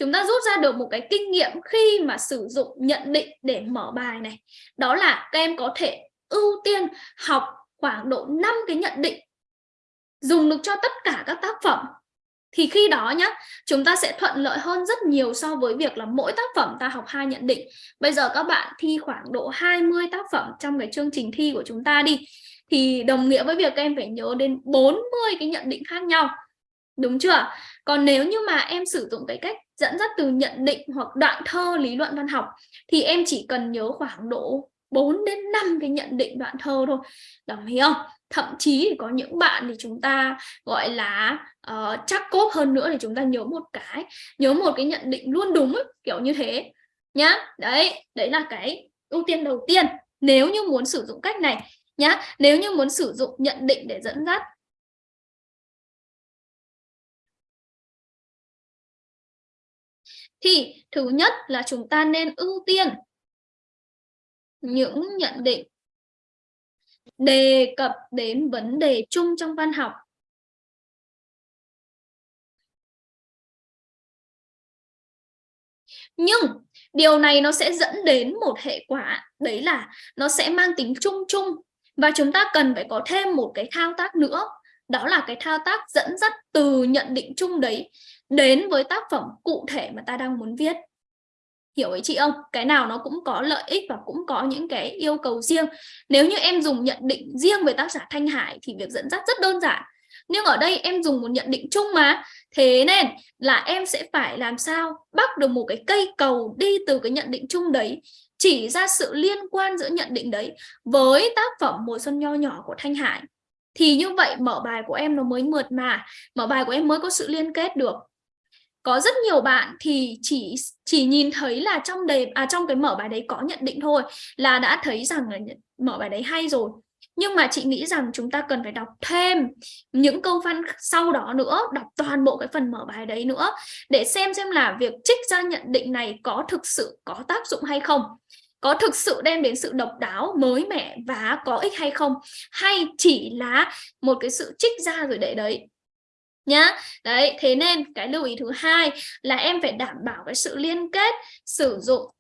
Speaker 1: chúng ta rút ra được một cái kinh nghiệm khi mà sử dụng nhận định để mở bài này đó là các em có thể ưu tiên học khoảng độ 5 cái nhận định dùng được cho tất cả các tác phẩm thì khi đó nhá, chúng ta sẽ thuận lợi hơn rất nhiều so với việc là mỗi tác phẩm ta học hai nhận định. Bây giờ các bạn thi khoảng độ 20 tác phẩm trong cái chương trình thi của chúng ta đi. Thì đồng nghĩa với việc các em phải nhớ đến 40 cái nhận định khác nhau. Đúng chưa? Còn nếu như mà em sử dụng cái cách dẫn dắt từ nhận định hoặc đoạn thơ lý luận văn học, thì em chỉ cần nhớ khoảng độ 4 đến 5 cái nhận định đoạn thơ thôi. Đồng ý không? Thậm chí thì có những bạn thì chúng ta gọi là uh, chắc cốt hơn nữa thì chúng ta nhớ một cái nhớ một cái nhận định luôn đúng ấy, kiểu như thế nhá. Đấy đấy là cái ưu tiên đầu tiên. Nếu như muốn sử dụng cách này nhá nếu như muốn sử dụng nhận định để dẫn dắt. Thì thứ nhất là chúng ta nên ưu tiên những nhận định. Đề cập đến vấn đề chung trong văn học. Nhưng điều này nó sẽ dẫn đến một hệ quả, đấy là nó sẽ mang tính chung chung. Và chúng ta cần phải có thêm một cái thao tác nữa, đó là cái thao tác dẫn dắt từ nhận định chung đấy đến với tác phẩm cụ thể mà ta đang muốn viết hiểu ý chị không? Cái nào nó cũng có lợi ích và cũng có những cái yêu cầu riêng. Nếu như em dùng nhận định riêng về tác giả Thanh Hải thì việc dẫn dắt rất đơn giản. Nhưng ở đây em dùng một nhận định chung mà. Thế nên là em sẽ phải làm sao bắt được một cái cây cầu đi từ cái nhận định chung đấy, chỉ ra sự liên quan giữa nhận định đấy với tác phẩm mùa xuân nho nhỏ của Thanh Hải. Thì như vậy mở bài của em nó mới mượt mà, mở bài của em mới có sự liên kết được có rất nhiều bạn thì chỉ chỉ nhìn thấy là trong đề à trong cái mở bài đấy có nhận định thôi, là đã thấy rằng là mở bài đấy hay rồi. Nhưng mà chị nghĩ rằng chúng ta cần phải đọc thêm những câu văn sau đó nữa, đọc toàn bộ cái phần mở bài đấy nữa, để xem xem là việc trích ra nhận định này có thực sự có tác dụng hay không, có thực sự đem đến sự độc đáo, mới mẻ và có ích hay không, hay chỉ là một cái sự trích ra rồi để đấy nhá. Đấy, thế nên cái lưu ý thứ hai là em phải đảm bảo cái sự liên kết sử dụng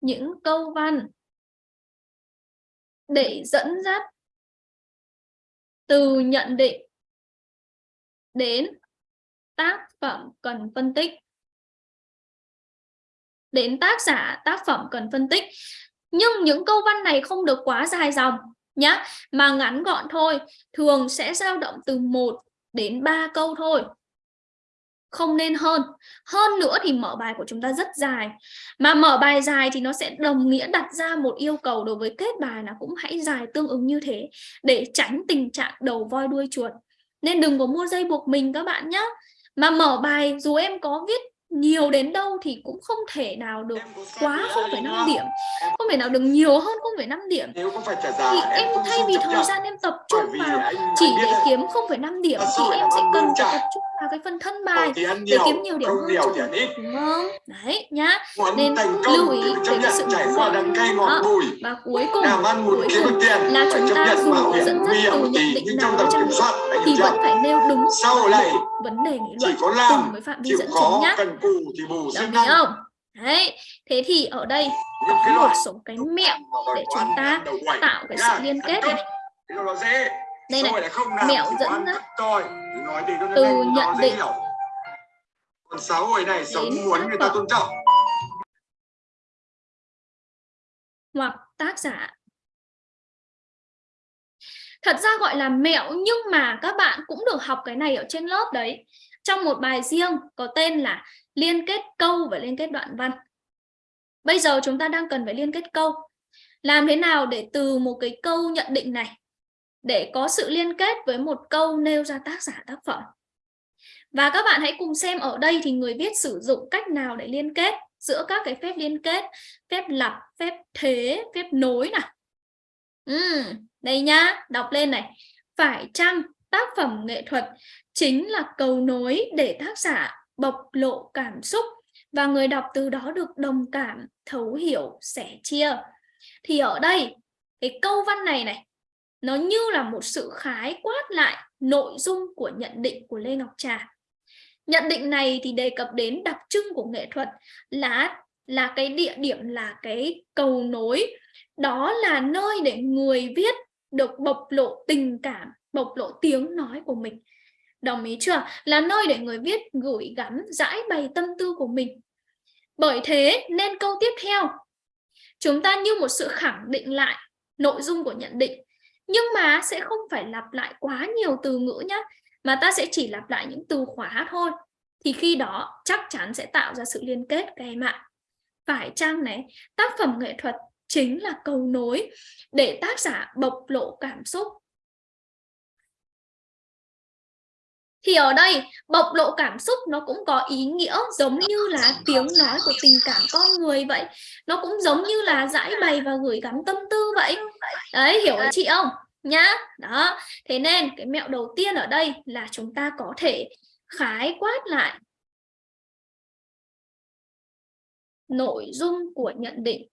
Speaker 1: những câu văn để dẫn dắt từ nhận định đến tác phẩm cần phân tích. Đến tác giả, tác phẩm cần phân tích. Nhưng những câu văn này không được quá dài dòng nhá, mà ngắn gọn thôi, thường sẽ dao động từ 1 đến 3 câu thôi. Không nên hơn. Hơn nữa thì mở bài của chúng ta rất dài. Mà mở bài dài thì nó sẽ đồng nghĩa đặt ra một yêu cầu đối với kết bài là cũng hãy dài tương ứng như thế để tránh tình trạng đầu voi đuôi chuột. Nên đừng có mua dây buộc mình các bạn nhé mà mở bài dù em có viết nhiều đến đâu thì cũng không thể nào được quá 0,5 điểm không thể nào được nhiều hơn 0,5 điểm. Thì em thay vì thời gian em tập trung vào chỉ để kiếm 0,5 điểm thì em sẽ cần phải tập trung vào cái phần thân bài để kiếm nhiều điểm hơn cho đúng không? Đấy nhá nên lưu ý về cái sự nóng đó. và cuối cùng cuối cùng là chúng ta dù dẫn dắt từ nhận định nào nữa thì vẫn phải nêu đúng vấn đề nghị luận cùng với phạm vi dẫn chứng nhá. đồng ý không? Đấy thế thì ở đây có một số cái mẹo để chúng ta tạo cái sự liên kết này. Đây này mẹo dẫn dắt từ nhận định
Speaker 2: còn xã hội này sống muốn người ta tôn trọng.
Speaker 1: Hoặc tác giả thật ra gọi là mẹo nhưng mà các bạn cũng được học cái này ở trên lớp đấy. Trong một bài riêng có tên là liên kết câu và liên kết đoạn văn. Bây giờ chúng ta đang cần phải liên kết câu. Làm thế nào để từ một cái câu nhận định này để có sự liên kết với một câu nêu ra tác giả tác phẩm? Và các bạn hãy cùng xem ở đây thì người viết sử dụng cách nào để liên kết giữa các cái phép liên kết phép lặp phép thế phép nối nào. Uhm, đây nhá, đọc lên này. Phải chăng tác phẩm nghệ thuật chính là cầu nối để tác giả bộc lộ cảm xúc và người đọc từ đó được đồng cảm, thấu hiểu, sẻ chia? Thì ở đây, cái câu văn này này, nó như là một sự khái quát lại nội dung của nhận định của Lê Ngọc Trà. Nhận định này thì đề cập đến đặc trưng của nghệ thuật là là cái địa điểm, là cái cầu nối. Đó là nơi để người viết được bộc lộ tình cảm, bộc lộ tiếng nói của mình. Đồng ý chưa? Là nơi để người viết gửi gắm, giải bày tâm tư của mình. Bởi thế nên câu tiếp theo, chúng ta như một sự khẳng định lại nội dung của nhận định. Nhưng mà sẽ không phải lặp lại quá nhiều từ ngữ nhé mà ta sẽ chỉ lặp lại những từ khóa thôi. Thì khi đó chắc chắn sẽ tạo ra sự liên kết, các em ạ. Phải chăng này? Tác phẩm nghệ thuật chính là cầu nối để tác giả bộc lộ cảm xúc. Thì ở đây, bộc lộ cảm xúc nó cũng có ý nghĩa giống như là tiếng nói của tình cảm con người vậy. Nó cũng giống như là giải bày và gửi gắm tâm tư vậy. Đấy, hiểu ý chị không? Nhá. Đó. Thế nên cái mẹo đầu tiên ở đây là chúng ta có thể khái quát lại nội dung của nhận định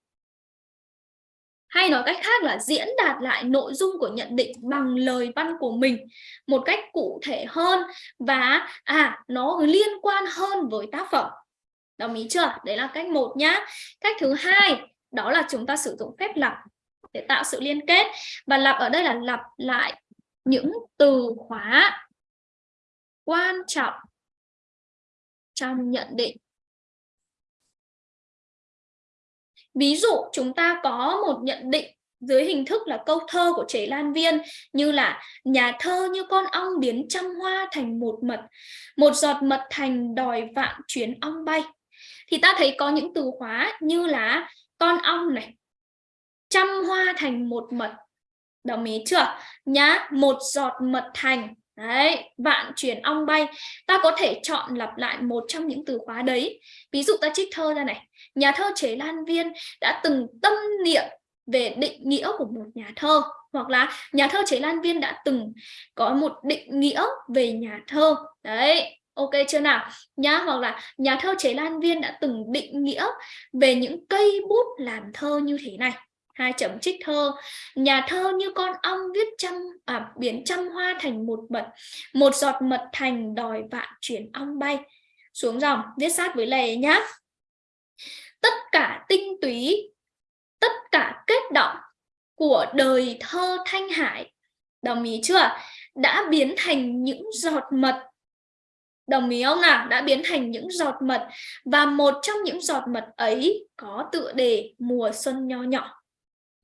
Speaker 1: hay nói cách khác là diễn đạt lại nội dung của nhận định bằng lời văn của mình một cách cụ thể hơn và à nó liên quan hơn với tác phẩm Đồng ý chưa? Đấy là cách một nhá. Cách thứ hai, đó là chúng ta sử dụng phép lặp để tạo sự liên kết và lặp ở đây là lặp lại những từ khóa quan trọng trong nhận định. Ví dụ chúng ta có một nhận định dưới hình thức là câu thơ của Chế Lan Viên như là nhà thơ như con ong biến trăm hoa thành một mật, một giọt mật thành đòi vạn chuyến ong bay. Thì ta thấy có những từ khóa như là con ong này, trăm hoa thành một mật. Đồng ý chưa? Nhá, một giọt mật thành Đấy, vạn chuyển ong bay. Ta có thể chọn lặp lại một trong những từ khóa đấy. Ví dụ ta trích thơ ra này. Nhà thơ Chế Lan Viên đã từng tâm niệm về định nghĩa của một nhà thơ hoặc là nhà thơ Chế Lan Viên đã từng có một định nghĩa về nhà thơ đấy ok chưa nào nhá hoặc là nhà thơ Chế Lan Viên đã từng định nghĩa về những cây bút làm thơ như thế này hai chấm trích thơ. Nhà thơ như con ong viết trăm à, biến trăm hoa thành một mật một giọt mật thành đòi vạn chuyển ong bay. Xuống dòng viết sát với lề nhá. Tất cả tinh túy tất cả kết động của đời thơ Thanh Hải đồng ý chưa? Đã biến thành những giọt mật. Đồng ý không nào? Đã biến thành những giọt mật. Và một trong những giọt mật ấy có tựa đề mùa xuân nho nhỏ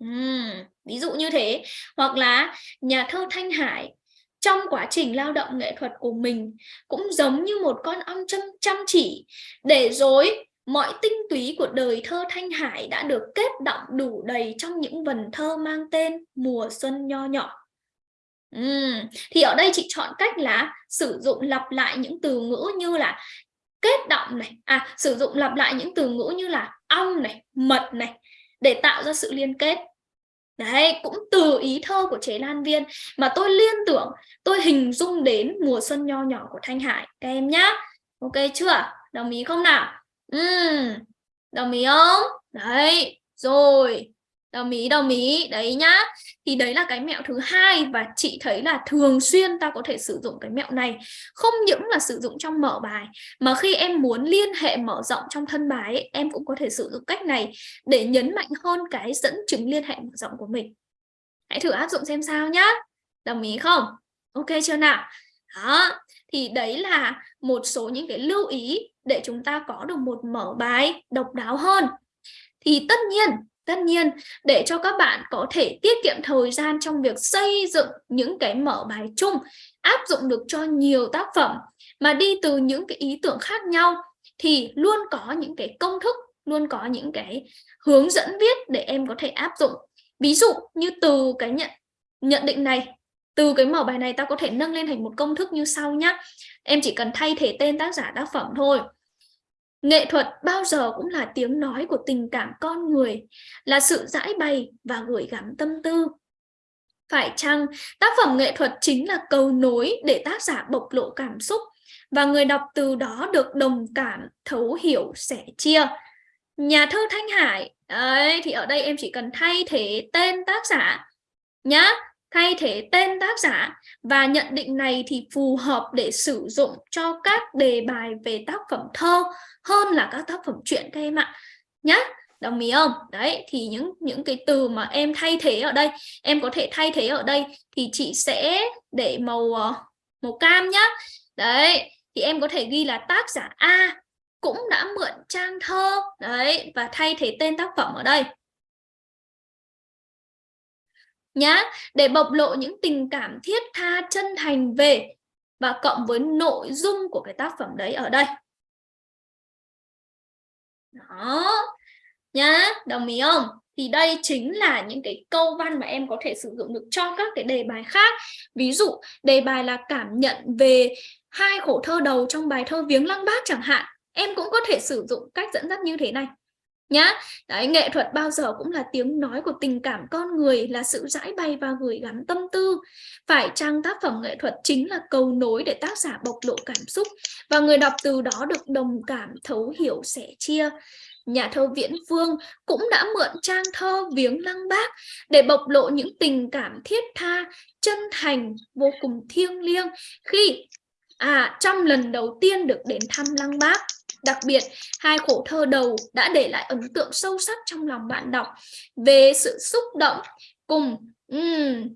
Speaker 1: uhm, ví dụ như thế hoặc là nhà thơ Thanh Hải trong quá trình lao động nghệ thuật của mình cũng giống như một con ong chăm, chăm chỉ để rồi mọi tinh túy của đời thơ Thanh Hải đã được kết động đủ đầy trong những vần thơ mang tên Mùa Xuân Nho Nhỏ. Uhm, thì ở đây chị chọn cách là sử dụng lặp lại những từ ngữ như là kết động này, à sử dụng lặp lại những từ ngữ như là ong này, mật này để tạo ra sự liên kết. Đấy, cũng từ ý thơ của Chế Lan Viên mà tôi liên tưởng, tôi hình dung đến mùa xuân nho nhỏ của Thanh Hải các em nhá. Ok chưa? Đồng ý không nào? Ừ, đồng ý không? Đấy, rồi. Đồng ý, đồng ý. Đấy nhá. Thì đấy là cái mẹo thứ hai và chị thấy là thường xuyên ta có thể sử dụng cái mẹo này. Không những là sử dụng trong mở bài mà khi em muốn liên hệ mở rộng trong thân bài ấy, em cũng có thể sử dụng cách này để nhấn mạnh hơn cái dẫn chứng liên hệ mở rộng của mình. Hãy thử áp dụng xem sao nhá. Đồng ý không? Ok chưa nào? Đó, thì đấy là một số những cái lưu ý để chúng ta có được một mở bài độc đáo hơn. Thì tất nhiên, tất nhiên để cho các bạn có thể tiết kiệm thời gian trong việc xây dựng những cái mở bài chung, áp dụng được cho nhiều tác phẩm mà đi từ những cái ý tưởng khác nhau thì luôn có những cái công thức, luôn có những cái hướng dẫn viết để em có thể áp dụng. Ví dụ như từ cái nhận nhận định này từ cái mở bài này ta có thể nâng lên thành một công thức như sau nhé. Em chỉ cần thay thế tên tác giả tác phẩm thôi. Nghệ thuật bao giờ cũng là tiếng nói của tình cảm con người, là sự giải bày và gửi gắm tâm tư. Phải chăng tác phẩm nghệ thuật chính là cầu nối để tác giả bộc lộ cảm xúc và người đọc từ đó được đồng cảm, thấu hiểu, sẻ chia. Nhà thơ Thanh Hải, ấy, thì ở đây em chỉ cần thay thế tên tác giả nhá thay thế tên tác giả và nhận định này thì phù hợp để sử dụng cho các đề bài về tác phẩm thơ hơn là các tác phẩm truyện các em ạ. Nhá, đồng ý không? Đấy, thì những những cái từ mà em thay thế ở đây, em có thể thay thế ở đây thì chị sẽ để màu ờ, màu cam nhá. Đấy, thì em có thể ghi là tác giả A cũng đã mượn trang thơ. Đấy, và thay thế tên tác phẩm ở đây nhá, để bộc lộ những tình cảm thiết tha chân thành về và cộng với nội dung của cái tác phẩm đấy ở đây. Đó, nhá, đồng ý không? Thì đây chính là những cái câu văn mà em có thể sử dụng được cho các cái đề bài khác. Ví dụ, đề bài là cảm nhận về hai khổ thơ đầu trong bài thơ viếng lăng bác chẳng hạn. Em cũng có thể sử dụng cách dẫn dắt như thế này nhá. Đấy, nghệ thuật bao giờ cũng là tiếng nói của tình cảm con người là sự giải bày và gửi gắm tâm tư. Phải chăng tác phẩm nghệ thuật chính là cầu nối để tác giả bộc lộ cảm xúc và người đọc từ đó được đồng cảm thấu hiểu sẻ chia? Nhà thơ Viễn Phương cũng đã mượn trang thơ viếng lăng bác để bộc lộ những tình cảm thiết tha chân thành vô cùng thiêng liêng khi à trong lần đầu tiên được đến thăm lăng bác. Đặc biệt, hai khổ thơ đầu đã để lại ấn tượng sâu sắc trong lòng bạn đọc về sự xúc động cùng um,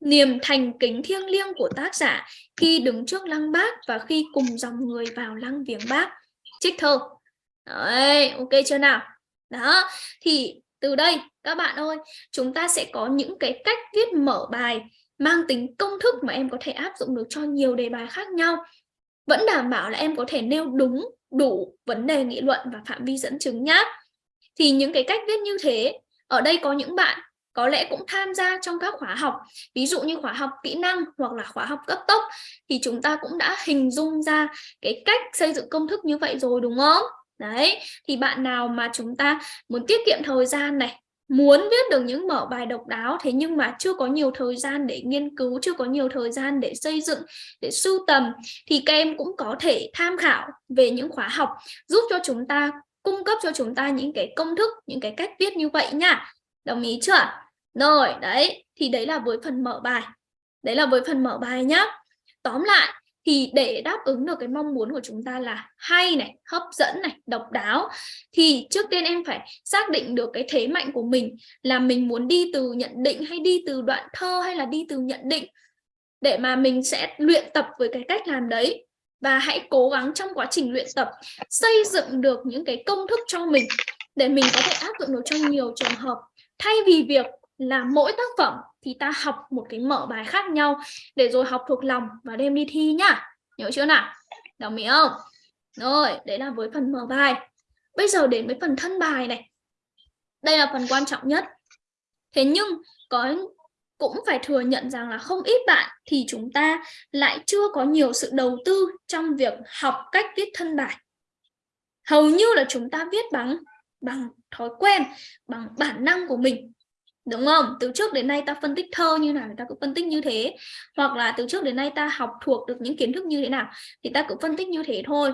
Speaker 1: niềm thành kính thiêng liêng của tác giả khi đứng trước lăng bác và khi cùng dòng người vào lăng viếng bác. Trích thơ. Đấy, ok chưa nào? Đó, thì từ đây các bạn ơi, chúng ta sẽ có những cái cách viết mở bài mang tính công thức mà em có thể áp dụng được cho nhiều đề bài khác nhau. Vẫn đảm bảo là em có thể nêu đúng, đủ vấn đề nghị luận và phạm vi dẫn chứng nhá. Thì những cái cách viết như thế, ở đây có những bạn có lẽ cũng tham gia trong các khóa học ví dụ như khóa học kỹ năng hoặc là khóa học cấp tốc thì chúng ta cũng đã hình dung ra cái cách xây dựng công thức như vậy rồi đúng không đấy thì bạn nào mà chúng ta muốn tiết kiệm thời gian này muốn viết được những mở bài độc đáo, thế nhưng mà chưa có nhiều thời gian để nghiên cứu, chưa có nhiều thời gian để xây dựng, để sưu tầm, thì các em cũng có thể tham khảo về những khóa học giúp cho chúng ta, cung cấp cho chúng ta những cái công thức, những cái cách viết như vậy nha. Đồng ý chưa? Rồi, đấy, thì đấy là với phần mở bài. Đấy là với phần mở bài nhá. Tóm lại thì để đáp ứng được cái mong muốn của chúng ta là hay này, hấp dẫn này, độc đáo, thì trước tiên em phải xác định được cái thế mạnh của mình là mình muốn đi từ nhận định hay đi từ đoạn thơ hay là đi từ nhận định để mà mình sẽ luyện tập với cái cách làm đấy. Và hãy cố gắng trong quá trình luyện tập xây dựng được những cái công thức cho mình để mình có thể áp dụng được trong nhiều trường hợp. Thay vì việc là mỗi tác phẩm thì ta học một cái mở bài khác nhau để rồi học thuộc lòng và đem đi thi nhá. Nhớ chưa nào? Đồng ý không? Rồi, đấy là với phần mở bài. Bây giờ đến với phần thân bài này. Đây là phần quan trọng nhất. Thế nhưng có, cũng phải thừa nhận rằng là không ít bạn thì chúng ta lại chưa có nhiều sự đầu tư trong việc học cách viết thân bài. Hầu như là chúng ta viết bằng bằng thói quen, bằng bản năng của mình đúng không? Từ trước đến nay ta phân tích thơ như nào ta cũng phân tích như thế. Hoặc là từ trước đến nay ta học thuộc được những kiến thức như thế nào thì ta cũng phân tích như thế thôi.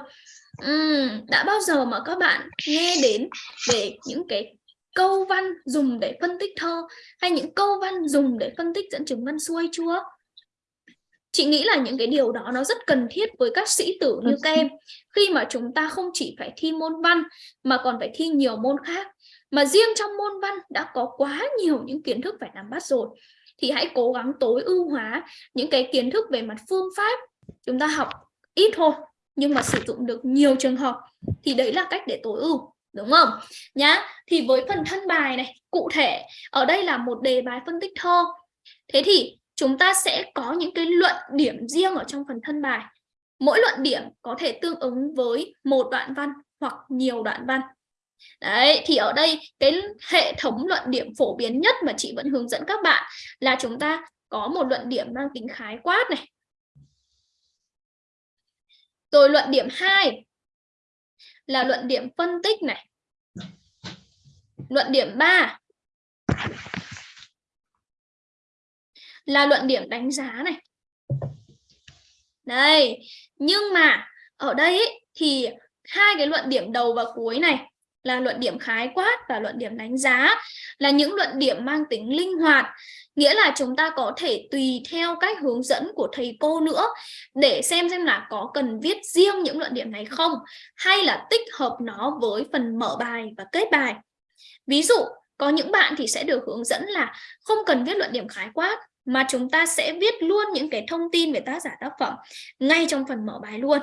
Speaker 1: Uhm, đã bao giờ mà các bạn nghe đến về những cái câu văn dùng để phân tích thơ hay những câu văn dùng để phân tích dẫn chứng văn xuôi chưa? Chị nghĩ là những cái điều đó nó rất cần thiết với các sĩ tử như các em. Khi mà chúng ta không chỉ phải thi môn văn mà còn phải thi nhiều môn khác mà riêng trong môn văn đã có quá nhiều những kiến thức phải nắm bắt rồi. Thì hãy cố gắng tối ưu hóa những cái kiến thức về mặt phương pháp. Chúng ta học ít thôi, nhưng mà sử dụng được nhiều trường hợp. Thì đấy là cách để tối ưu, đúng không? Nhá, thì với phần thân bài này, cụ thể, ở đây là một đề bài phân tích thơ. Thế thì chúng ta sẽ có những cái luận điểm riêng ở trong phần thân bài. Mỗi luận điểm có thể tương ứng với một đoạn văn hoặc nhiều đoạn văn. Đấy, thì ở đây cái hệ thống luận điểm phổ biến nhất mà chị vẫn hướng dẫn các bạn là chúng ta có một luận điểm mang tính khái quát này. Rồi luận điểm 2 là luận điểm phân tích này. Luận điểm 3 là luận điểm đánh giá này. Đây, nhưng mà ở đây ý, thì hai cái luận điểm đầu và cuối này là luận điểm khái quát và luận điểm đánh giá, là những luận điểm mang tính linh hoạt. Nghĩa là chúng ta có thể tùy theo cách hướng dẫn của thầy cô nữa để xem xem là có cần viết riêng những luận điểm này không, hay là tích hợp nó với phần mở bài và kết bài. Ví dụ, có những bạn thì sẽ được hướng dẫn là không cần viết luận điểm khái quát, mà chúng ta sẽ viết luôn những cái thông tin về tác giả tác phẩm ngay trong phần mở bài luôn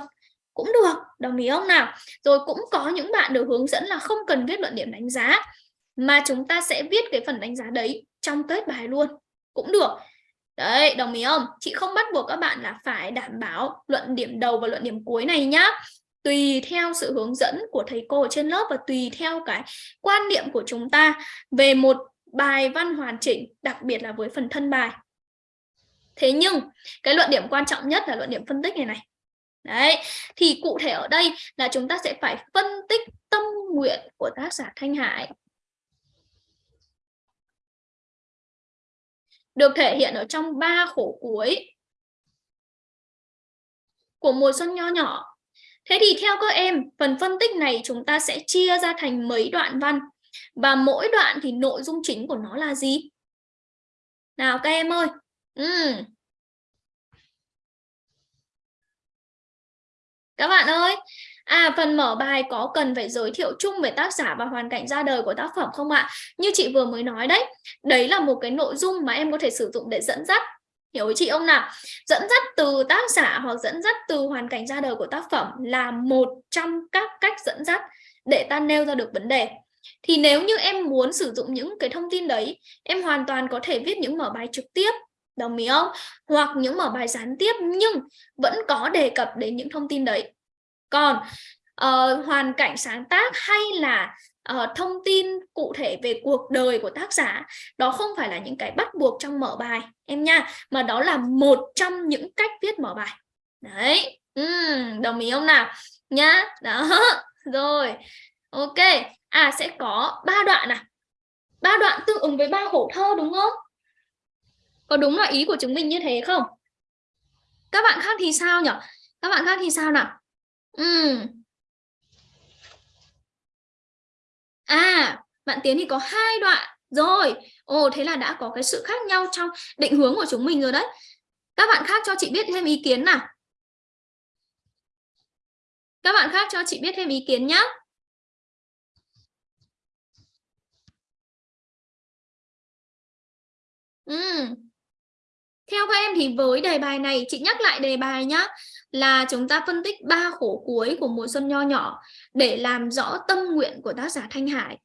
Speaker 1: cũng được, đồng ý không nào? Rồi cũng có những bạn được hướng dẫn là không cần viết luận điểm đánh giá, mà chúng ta sẽ viết cái phần đánh giá đấy trong kết bài luôn. Cũng được. Đấy, đồng ý không? Chị không bắt buộc các bạn là phải đảm bảo luận điểm đầu và luận điểm cuối này nhá. Tùy theo sự hướng dẫn của thầy cô ở trên lớp và tùy theo cái quan niệm của chúng ta về một bài văn hoàn chỉnh, đặc biệt là với phần thân bài. Thế nhưng, cái luận điểm quan trọng nhất là luận điểm phân tích này này. Đấy, thì cụ thể ở đây là chúng ta sẽ phải phân tích tâm nguyện của tác giả Thanh Hải. Được thể hiện ở trong ba khổ cuối của mùa xuân nho nhỏ. Thế thì theo các em, phần phân tích này chúng ta sẽ chia ra thành mấy đoạn văn. Và mỗi đoạn thì nội dung chính của nó là gì? Nào các em ơi. Uhm. Các bạn ơi, À, phần mở bài có cần phải giới thiệu chung về tác giả và hoàn cảnh ra đời của tác phẩm không ạ? Như chị vừa mới nói đấy, đấy là một cái nội dung mà em có thể sử dụng để dẫn dắt. Hiểu chị không nào? Dẫn dắt từ tác giả hoặc dẫn dắt từ hoàn cảnh ra đời của tác phẩm là một trong các cách dẫn dắt để ta nêu ra được vấn đề. Thì nếu như em muốn sử dụng những cái thông tin đấy, em hoàn toàn có thể viết những mở bài trực tiếp đồng ý không? Hoặc những mở bài gián tiếp nhưng vẫn có đề cập đến những thông tin đấy. Còn uh, hoàn cảnh sáng tác hay là uh, thông tin cụ thể về cuộc đời của tác giả đó không phải là những cái bắt buộc trong mở bài em nha mà đó là một trong những cách viết mở bài. Đấy uhm, đồng ý không nào? Nhá đó rồi ok. À sẽ có ba đoạn à. Ba đoạn tương ứng với ba khổ thơ đúng không? Có đúng là ý của chúng mình như thế không? Các bạn khác thì sao nhỉ các bạn khác thì sao nào? Ừ. à bạn tiến thì có hai đoạn. Rồi, ồ, thế là đã có cái sự khác nhau trong định hướng của chúng mình rồi đấy. Các bạn khác cho chị biết thêm ý kiến nào. Các bạn khác cho chị biết thêm ý kiến nhé Ừ. Theo các em thì với đề bài này, chị nhắc lại đề bài nhá, là chúng ta phân tích ba khổ cuối của mùa xuân nho nhỏ để làm rõ tâm nguyện của tác giả Thanh Hải.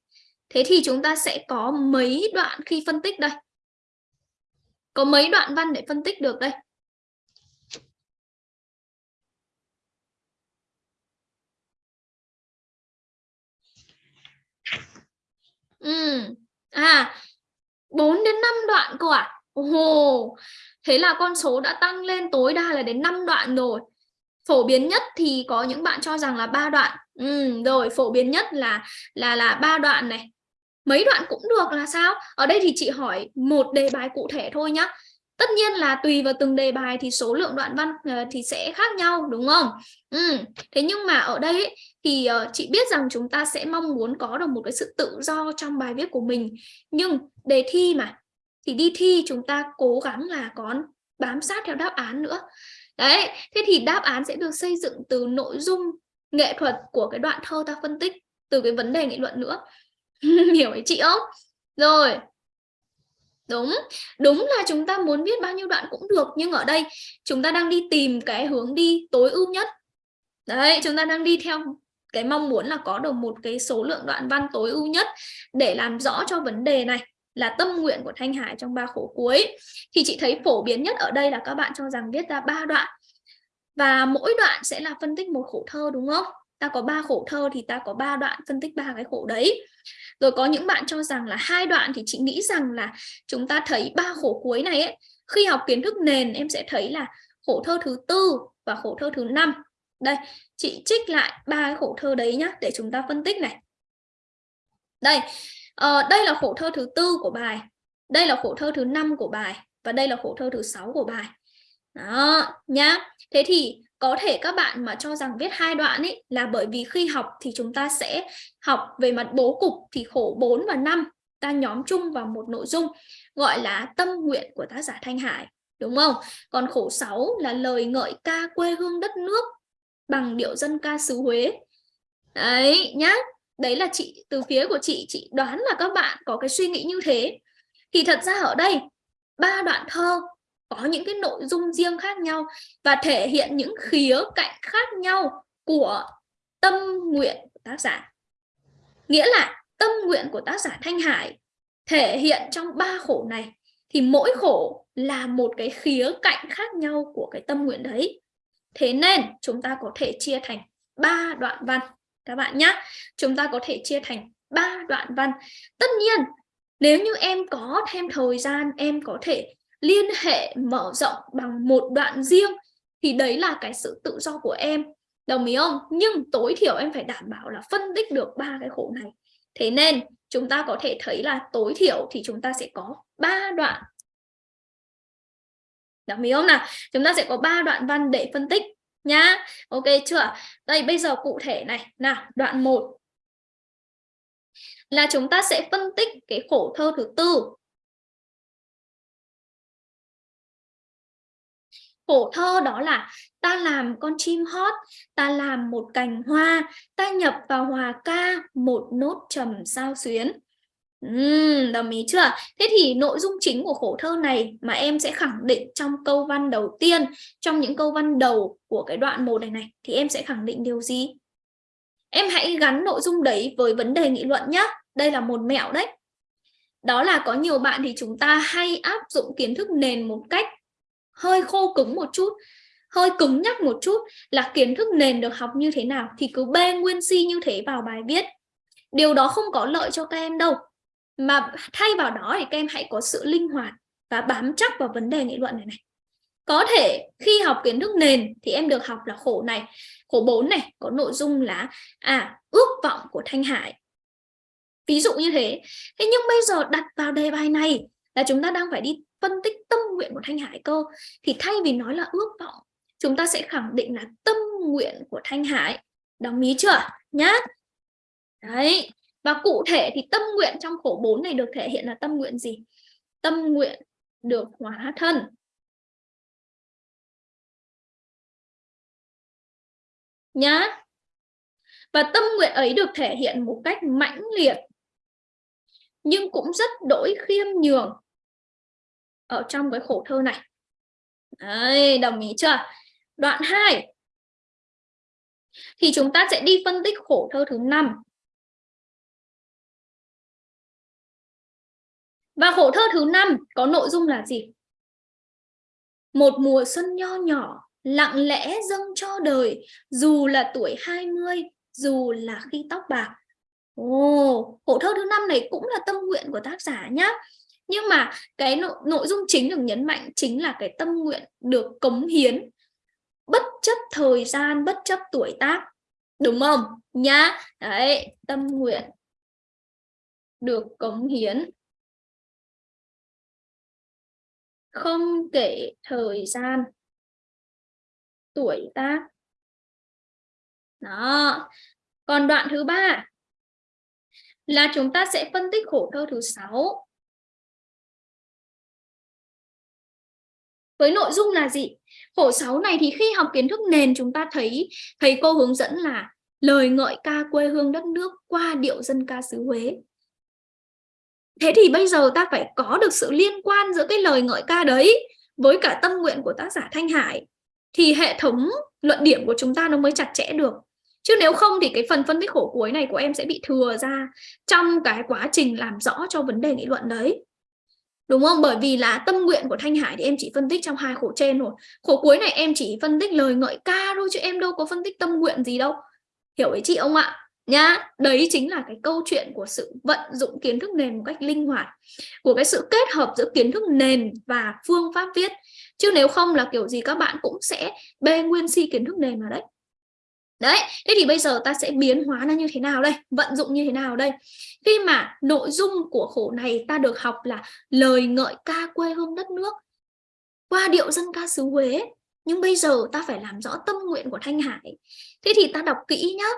Speaker 1: Thế thì chúng ta sẽ có mấy đoạn khi phân tích đây? Có mấy đoạn văn để phân tích được đây? Ừ. À, 4 đến 5 đoạn cơ à? Ồ, thế là con số đã tăng lên tối đa là đến 5 đoạn rồi. Phổ biến nhất thì có những bạn cho rằng là ba đoạn. Ừ, rồi phổ biến nhất là là là ba đoạn này. Mấy đoạn cũng được là sao? Ở đây thì chị hỏi một đề bài cụ thể thôi nhá. Tất nhiên là tùy vào từng đề bài thì số lượng đoạn văn ờ, thì sẽ khác nhau đúng không? Ừ. Thế nhưng mà ở đây ấy, thì ờ, chị biết rằng chúng ta sẽ mong muốn có được một cái sự tự do trong bài viết của mình. Nhưng đề thi mà thì đi thi chúng ta cố gắng là có bám sát theo đáp án nữa. Đấy, thế thì đáp án sẽ được xây dựng từ nội dung nghệ thuật của cái đoạn thơ ta phân tích từ cái vấn đề nghị luận nữa. Hiểu ý chị không? Rồi, Đúng, đúng là chúng ta muốn viết bao nhiêu đoạn cũng được nhưng ở đây chúng ta đang đi tìm cái hướng đi tối ưu nhất. Đấy, chúng ta đang đi theo cái mong muốn là có được một cái số lượng đoạn văn tối ưu nhất để làm rõ cho vấn đề này là tâm nguyện của Thanh Hải trong ba khổ cuối. Thì chị thấy phổ biến nhất ở đây là các bạn cho rằng viết ra ba đoạn. Và mỗi đoạn sẽ là phân tích một khổ thơ đúng không? Ta có ba khổ thơ thì ta có ba đoạn phân tích ba cái khổ đấy. Rồi có những bạn cho rằng là hai đoạn thì chị nghĩ rằng là chúng ta thấy ba khổ cuối này ấy, khi học kiến thức nền em sẽ thấy là khổ thơ thứ tư và khổ thơ thứ năm. Đây, chị trích lại ba cái khổ thơ đấy nhá để chúng ta phân tích này. Đây, uh, đây là khổ thơ thứ tư của bài, đây là khổ thơ thứ năm của bài và đây là khổ thơ thứ sáu của bài. Đó, nhá. Thế thì có thể các bạn mà cho rằng viết hai đoạn ấy là bởi vì khi học thì chúng ta sẽ học về mặt bố cục thì khổ 4 và 5 ta nhóm chung vào một nội dung gọi là tâm nguyện của tác giả Thanh Hải đúng không? Còn khổ 6 là lời ngợi ca quê hương đất nước bằng điệu dân ca xứ Huế. Đấy nhá. Đấy là chị, từ phía của chị chị đoán là các bạn có cái suy nghĩ như thế. Thì thật ra ở đây, ba đoạn thơ có những cái nội dung riêng khác nhau và thể hiện những khía cạnh khác nhau của tâm nguyện của tác giả. Nghĩa là tâm nguyện của tác giả Thanh Hải thể hiện trong ba khổ này thì mỗi khổ là một cái khía cạnh khác nhau của cái tâm nguyện đấy. Thế nên chúng ta có thể chia thành ba đoạn văn các bạn nhé. Chúng ta có thể chia thành ba đoạn văn. Tất nhiên, nếu như em có thêm thời gian, em có thể liên hệ mở rộng bằng một đoạn riêng, thì đấy là cái sự tự do của em. Đồng ý không? Nhưng tối thiểu em phải đảm bảo là phân tích được ba cái khổ này. Thế nên, chúng ta có thể thấy là tối thiểu thì chúng ta sẽ có ba đoạn. Đồng ý không nào? Chúng ta sẽ có ba đoạn văn để phân tích nhá. Ok chưa? Đây, bây giờ cụ thể này. Nào, đoạn 1 là chúng ta sẽ phân tích cái khổ thơ thứ tư. Khổ thơ đó là ta làm con chim hót, ta làm một cành hoa, ta nhập vào hòa ca, một nốt trầm sao xuyến. Uhm, đồng ý chưa? Thế thì nội dung chính của khổ thơ này mà em sẽ khẳng định trong câu văn đầu tiên, trong những câu văn đầu của cái đoạn một này này, thì em sẽ khẳng định điều gì? Em hãy gắn nội dung đấy với vấn đề nghị luận nhé. Đây là một mẹo đấy. Đó là có nhiều bạn thì chúng ta hay áp dụng kiến thức nền một cách hơi khô cứng một chút, hơi cứng nhắc một chút là kiến thức nền được học như thế nào thì cứ bê nguyên si như thế vào bài viết. Điều đó không có lợi cho các em đâu mà thay vào đó thì các em hãy có sự linh hoạt và bám chắc vào vấn đề nghị luận này này. Có thể khi học kiến thức nền thì em được học là khổ này, khổ 4 này, có nội dung là à ước vọng của Thanh Hải. Ví dụ như thế. Thế nhưng bây giờ đặt vào đề bài này là chúng ta đang phải đi phân tích tâm nguyện của Thanh Hải cơ. Thì thay vì nói là ước vọng, chúng ta sẽ khẳng định là tâm nguyện của Thanh Hải. Đồng ý chưa? Nhá. Đấy và cụ thể thì tâm nguyện trong khổ 4 này được thể hiện là tâm nguyện gì? Tâm nguyện được hóa thân. Nhá. Và tâm nguyện ấy được thể hiện một cách mãnh liệt nhưng cũng rất đổi khiêm nhường ở trong cái khổ thơ này. Đấy, đồng ý chưa? Đoạn 2 thì chúng ta sẽ đi phân tích khổ thơ thứ 5 Và khổ thơ thứ năm có nội dung là gì? Một mùa xuân nho nhỏ, lặng lẽ dâng cho đời, dù là tuổi 20, dù là khi tóc bạc. Ồ, khổ thơ thứ năm này cũng là tâm nguyện của tác giả nhá. Nhưng mà cái nội, nội dung chính được nhấn mạnh chính là cái tâm nguyện được cống hiến bất chấp thời gian, bất chấp tuổi tác. Đúng không? Nhá. Đấy, tâm nguyện được cống hiến không kể thời gian, tuổi tác. Đó. Còn đoạn thứ ba là chúng ta sẽ phân tích khổ thơ thứ sáu. Với nội dung là gì? Khổ sáu này thì khi học kiến thức nền, chúng ta thấy thầy cô hướng dẫn là lời ngợi ca quê hương đất nước qua điệu dân ca xứ Huế. Thế thì bây giờ ta phải có được sự liên quan giữa cái lời ngợi ca đấy với cả tâm nguyện của tác giả Thanh Hải, thì hệ thống luận điểm của chúng ta nó mới chặt chẽ được. Chứ nếu không thì cái phần phân tích khổ cuối này của em sẽ bị thừa ra trong cái quá trình làm rõ cho vấn đề nghị luận đấy. Đúng không? Bởi vì là tâm nguyện của Thanh Hải thì em chỉ phân tích trong hai khổ trên rồi. Khổ cuối này em chỉ phân tích lời ngợi ca thôi chứ em đâu có phân tích tâm nguyện gì đâu. Hiểu ý chị không ạ? Nhá, đấy chính là cái câu chuyện của sự vận dụng kiến thức nền một cách linh hoạt, của cái sự kết hợp giữa kiến thức nền và phương pháp viết. Chứ nếu không là kiểu gì các bạn cũng sẽ bê nguyên si kiến thức nền vào đấy. Đấy, thế thì bây giờ ta sẽ biến hóa nó như thế nào đây? Vận dụng như thế nào đây? Khi mà nội dung của khổ này ta được học là lời ngợi ca quê hương đất nước, qua điệu dân ca xứ Huế, nhưng bây giờ ta phải làm rõ tâm nguyện của Thanh Hải. Thế thì ta đọc kỹ nhá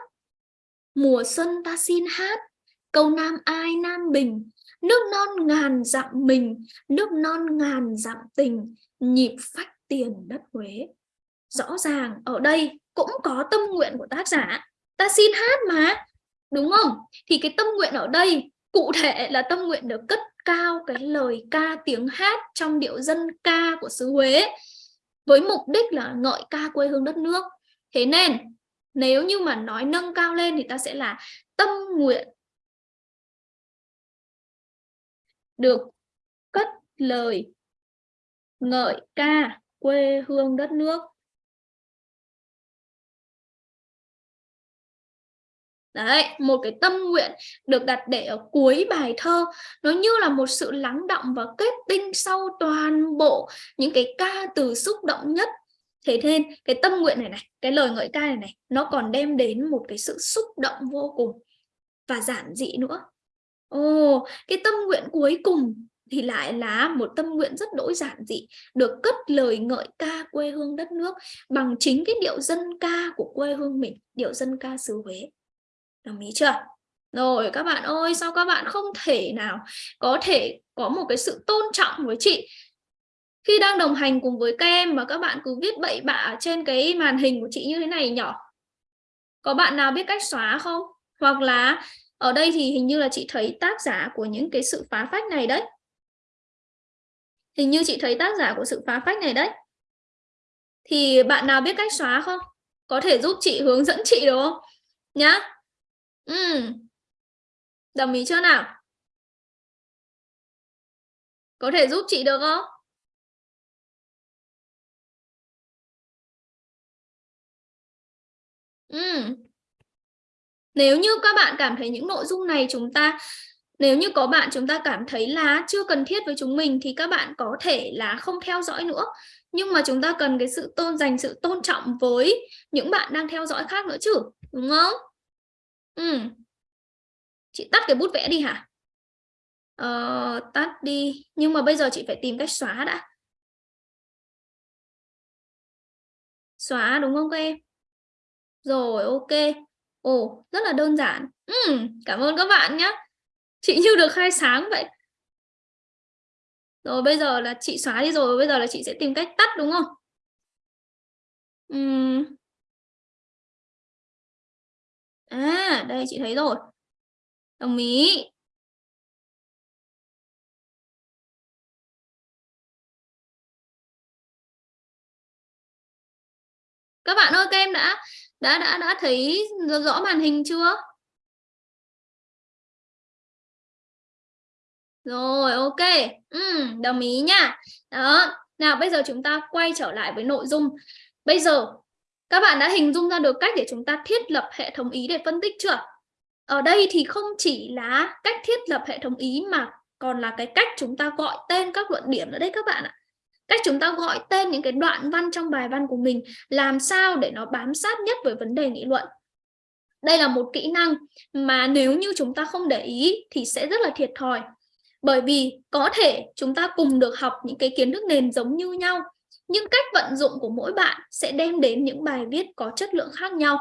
Speaker 1: mùa xuân ta xin hát, câu nam ai nam bình, nước non ngàn dặm mình, nước non ngàn dặm tình, nhịp phách tiền đất huế. Rõ ràng ở đây cũng có tâm nguyện của tác giả, ta xin hát mà, đúng không? Thì cái tâm nguyện ở đây cụ thể là tâm nguyện được cất cao cái lời ca tiếng hát trong điệu dân ca của xứ Huế, với mục đích là ngợi ca quê hương đất nước. Thế nên nếu như mà nói nâng cao lên thì ta sẽ là tâm nguyện được cất lời ngợi ca quê hương đất nước. Đấy, một cái tâm nguyện được đặt để ở cuối bài thơ. Nó như là một sự lắng động và kết tinh sau toàn bộ những cái ca từ xúc động nhất thế nên cái tâm nguyện này này, cái lời ngợi ca này này, nó còn đem đến một cái sự xúc động vô cùng và giản dị nữa. Ồ, cái tâm nguyện cuối cùng thì lại là một tâm nguyện rất đỗi giản dị, được cất lời ngợi ca quê hương đất nước bằng chính cái điệu dân ca của quê hương mình, điệu dân ca xứ Huế. Đồng ý chưa? Rồi, các bạn ơi, sao các bạn không thể nào có thể có một cái sự tôn trọng với chị? Khi đang đồng hành cùng với các em mà các bạn cứ viết bậy bạ trên cái màn hình của chị như thế này nhỏ có bạn nào biết cách xóa không? Hoặc là ở đây thì hình như là chị thấy tác giả của những cái sự phá phách này đấy. Hình như chị thấy tác giả của sự phá phách này đấy. Thì bạn nào biết cách xóa không? Có thể giúp chị hướng dẫn chị được không? Nhá. Ừ. đồng ý chưa nào? Có thể giúp chị được không? Ừ. nếu như các bạn cảm thấy những nội dung này chúng ta nếu như có bạn chúng ta cảm thấy là chưa cần thiết với chúng mình thì các bạn có thể là không theo dõi nữa. Nhưng mà chúng ta cần cái sự tôn dành sự tôn trọng với những bạn đang theo dõi khác nữa chứ đúng không? Ừ. chị tắt cái bút vẽ đi hả? Ờ, tắt đi. Nhưng mà bây giờ chị phải tìm cách xóa đã. Xóa đúng không các em? Rồi ok. Ồ rất là đơn giản. Ừ, cảm ơn các bạn nhé chị như được khai sáng vậy. Rồi bây giờ là chị xóa đi rồi bây giờ là chị sẽ tìm cách tắt đúng không? Uhm. à đây chị thấy rồi. Đồng ý. Các bạn ơi các em đã? Đã đã đã thấy rõ màn hình chưa Rồi, ok. Ừ, đồng ý nha. Đó. Nào, bây giờ chúng ta quay trở lại với nội dung. Bây giờ, các bạn đã hình dung ra được cách để chúng ta thiết lập hệ thống ý để phân tích chưa? Ở đây thì không chỉ là cách thiết lập hệ thống ý mà còn là cái cách chúng ta gọi tên các luận điểm nữa đấy các bạn ạ. Cách chúng ta gọi tên những cái đoạn văn trong bài văn của mình làm sao để nó bám sát nhất với vấn đề nghị luận. Đây là một kỹ năng mà nếu như chúng ta không để ý thì sẽ rất là thiệt thòi. Bởi vì có thể chúng ta cùng được học những cái kiến thức nền giống như nhau, nhưng cách vận dụng của mỗi bạn sẽ đem đến những bài viết có chất lượng khác nhau.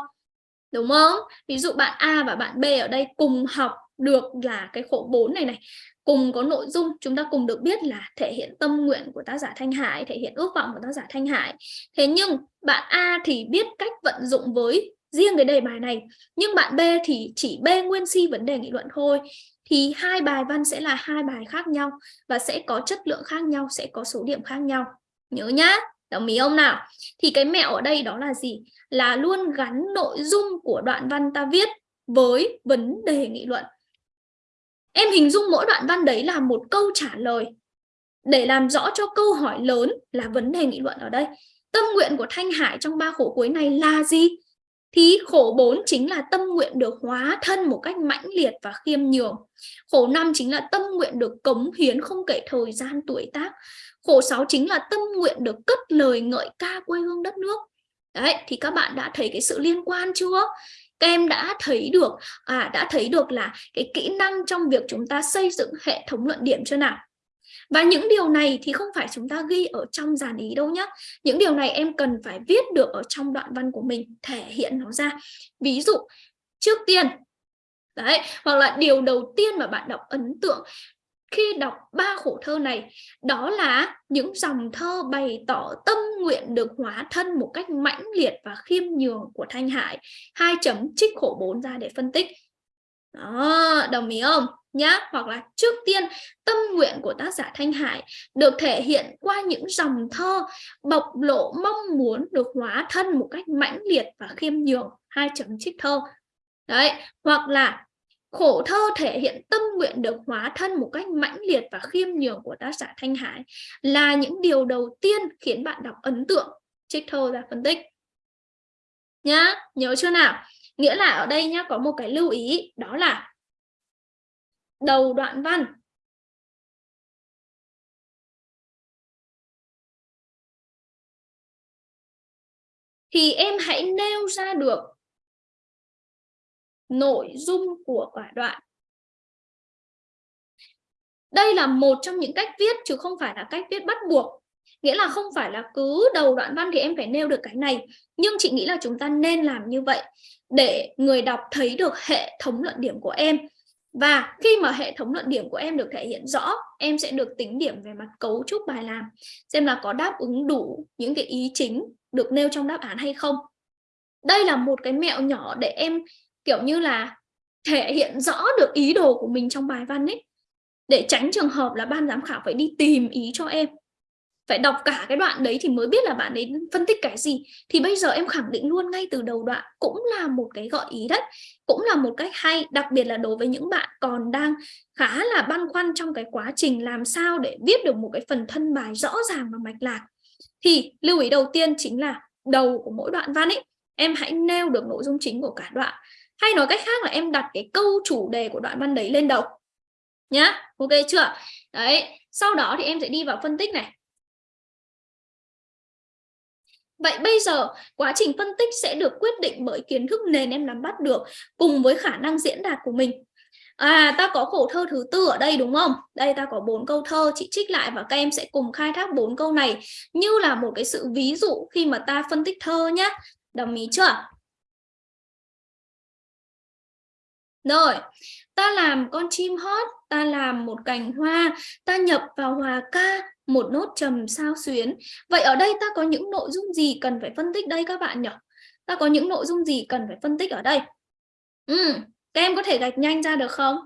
Speaker 1: Đúng không? Ví dụ bạn A và bạn B ở đây cùng học được là cái khổ 4 này này cùng có nội dung chúng ta cùng được biết là thể hiện tâm nguyện của tác giả Thanh Hải thể hiện ước vọng của tác giả Thanh Hải thế nhưng bạn A thì biết cách vận dụng với riêng cái đề bài này nhưng bạn B thì chỉ B nguyên si vấn đề nghị luận thôi thì hai bài văn sẽ là hai bài khác nhau và sẽ có chất lượng khác nhau, sẽ có số điểm khác nhau. Nhớ nhá, đồng ý không nào? Thì cái mẹo ở đây đó là gì? Là luôn gắn nội dung của đoạn văn ta viết với vấn đề nghị luận. Em hình dung mỗi đoạn văn đấy là một câu trả lời để làm rõ cho câu hỏi lớn là vấn đề nghị luận ở đây. Tâm nguyện của Thanh Hải trong ba khổ cuối này là gì? thì khổ 4 chính là tâm nguyện được hóa thân một cách mãnh liệt và khiêm nhường. Khổ 5 chính là tâm nguyện được cống hiến không kể thời gian tuổi tác. Khổ 6 chính là tâm nguyện được cất lời ngợi ca quê hương đất nước. Đấy, thì các bạn đã thấy cái sự liên quan chưa? Các em đã thấy được à đã thấy được là cái kỹ năng trong việc chúng ta xây dựng hệ thống luận điểm chưa nào? Và những điều này thì không phải chúng ta ghi ở trong dàn ý đâu nhé. Những điều này em cần phải viết được ở trong đoạn văn của mình, thể hiện nó ra. Ví dụ, trước tiên, đấy, hoặc là điều đầu tiên mà bạn đọc ấn tượng khi đọc ba khổ thơ này đó là những dòng thơ bày tỏ tâm nguyện được hóa thân một cách mãnh liệt và khiêm nhường của Thanh Hải. Hai chấm trích khổ bốn ra để phân tích. Đó, đồng ý không? Nhá hoặc là trước tiên tâm nguyện của tác giả Thanh Hải được thể hiện qua những dòng thơ bộc lộ mong muốn được hóa thân một cách mãnh liệt và khiêm nhường. Hai chấm trích thơ. Đấy hoặc là khổ thơ thể hiện tâm nguyện được hóa thân một cách mãnh liệt và khiêm nhường của tác giả Thanh Hải là những điều đầu tiên khiến bạn đọc ấn tượng. Trích thơ ra phân tích. Nhá, nhớ chưa nào? Nghĩa là ở đây nhá, có một cái lưu ý, đó là đầu đoạn văn. Thì em hãy nêu ra được nội dung của cả đoạn. Đây là một trong những cách viết chứ không phải là cách viết bắt buộc. Nghĩa là không phải là cứ đầu đoạn văn thì em phải nêu được cái này. Nhưng chị nghĩ là chúng ta nên làm như vậy để người đọc thấy được hệ thống luận điểm của em và khi mà hệ thống luận điểm của em được thể hiện rõ, em sẽ được tính điểm về mặt cấu trúc bài làm, xem là có đáp ứng đủ những cái ý chính được nêu trong đáp án hay không đây là một cái mẹo nhỏ để em kiểu như là thể hiện rõ được ý đồ của mình trong bài văn ấy. Để tránh trường hợp là ban giám khảo phải đi tìm ý cho em. Phải đọc cả cái đoạn đấy thì mới biết là bạn ấy phân tích cái gì. Thì bây giờ em khẳng định luôn ngay từ đầu đoạn cũng là một cái gợi ý đấy, cũng là một cách hay, đặc biệt là đối với những bạn còn đang khá là băn khoăn trong cái quá trình làm sao để viết được một cái phần thân bài rõ ràng và mạch lạc. Thì lưu ý đầu tiên chính là đầu của mỗi đoạn văn ấy, em hãy nêu được nội dung chính của cả đoạn hay nói cách khác là em đặt cái câu chủ đề của đoạn văn đấy lên đầu nhá ok chưa đấy sau đó thì em sẽ đi vào phân tích này Vậy bây giờ quá trình phân tích sẽ được quyết định bởi kiến thức nền em nắm bắt được cùng với khả năng diễn đạt của mình. À, ta có khổ thơ thứ tư ở đây đúng không? Đây ta có bốn câu thơ, chị trích lại và các em sẽ cùng khai thác bốn câu này như là một cái sự ví dụ khi mà ta phân tích thơ nhé. Đồng ý chưa? Rồi, ta làm con chim hót, ta làm một cành hoa, ta nhập vào hòa ca, một nốt trầm sao xuyến. Vậy ở đây ta có những nội dung gì cần phải phân tích đây các bạn nhỉ? Ta có những nội dung gì cần phải phân tích ở đây? Ừ, các em có thể gạch nhanh ra được không?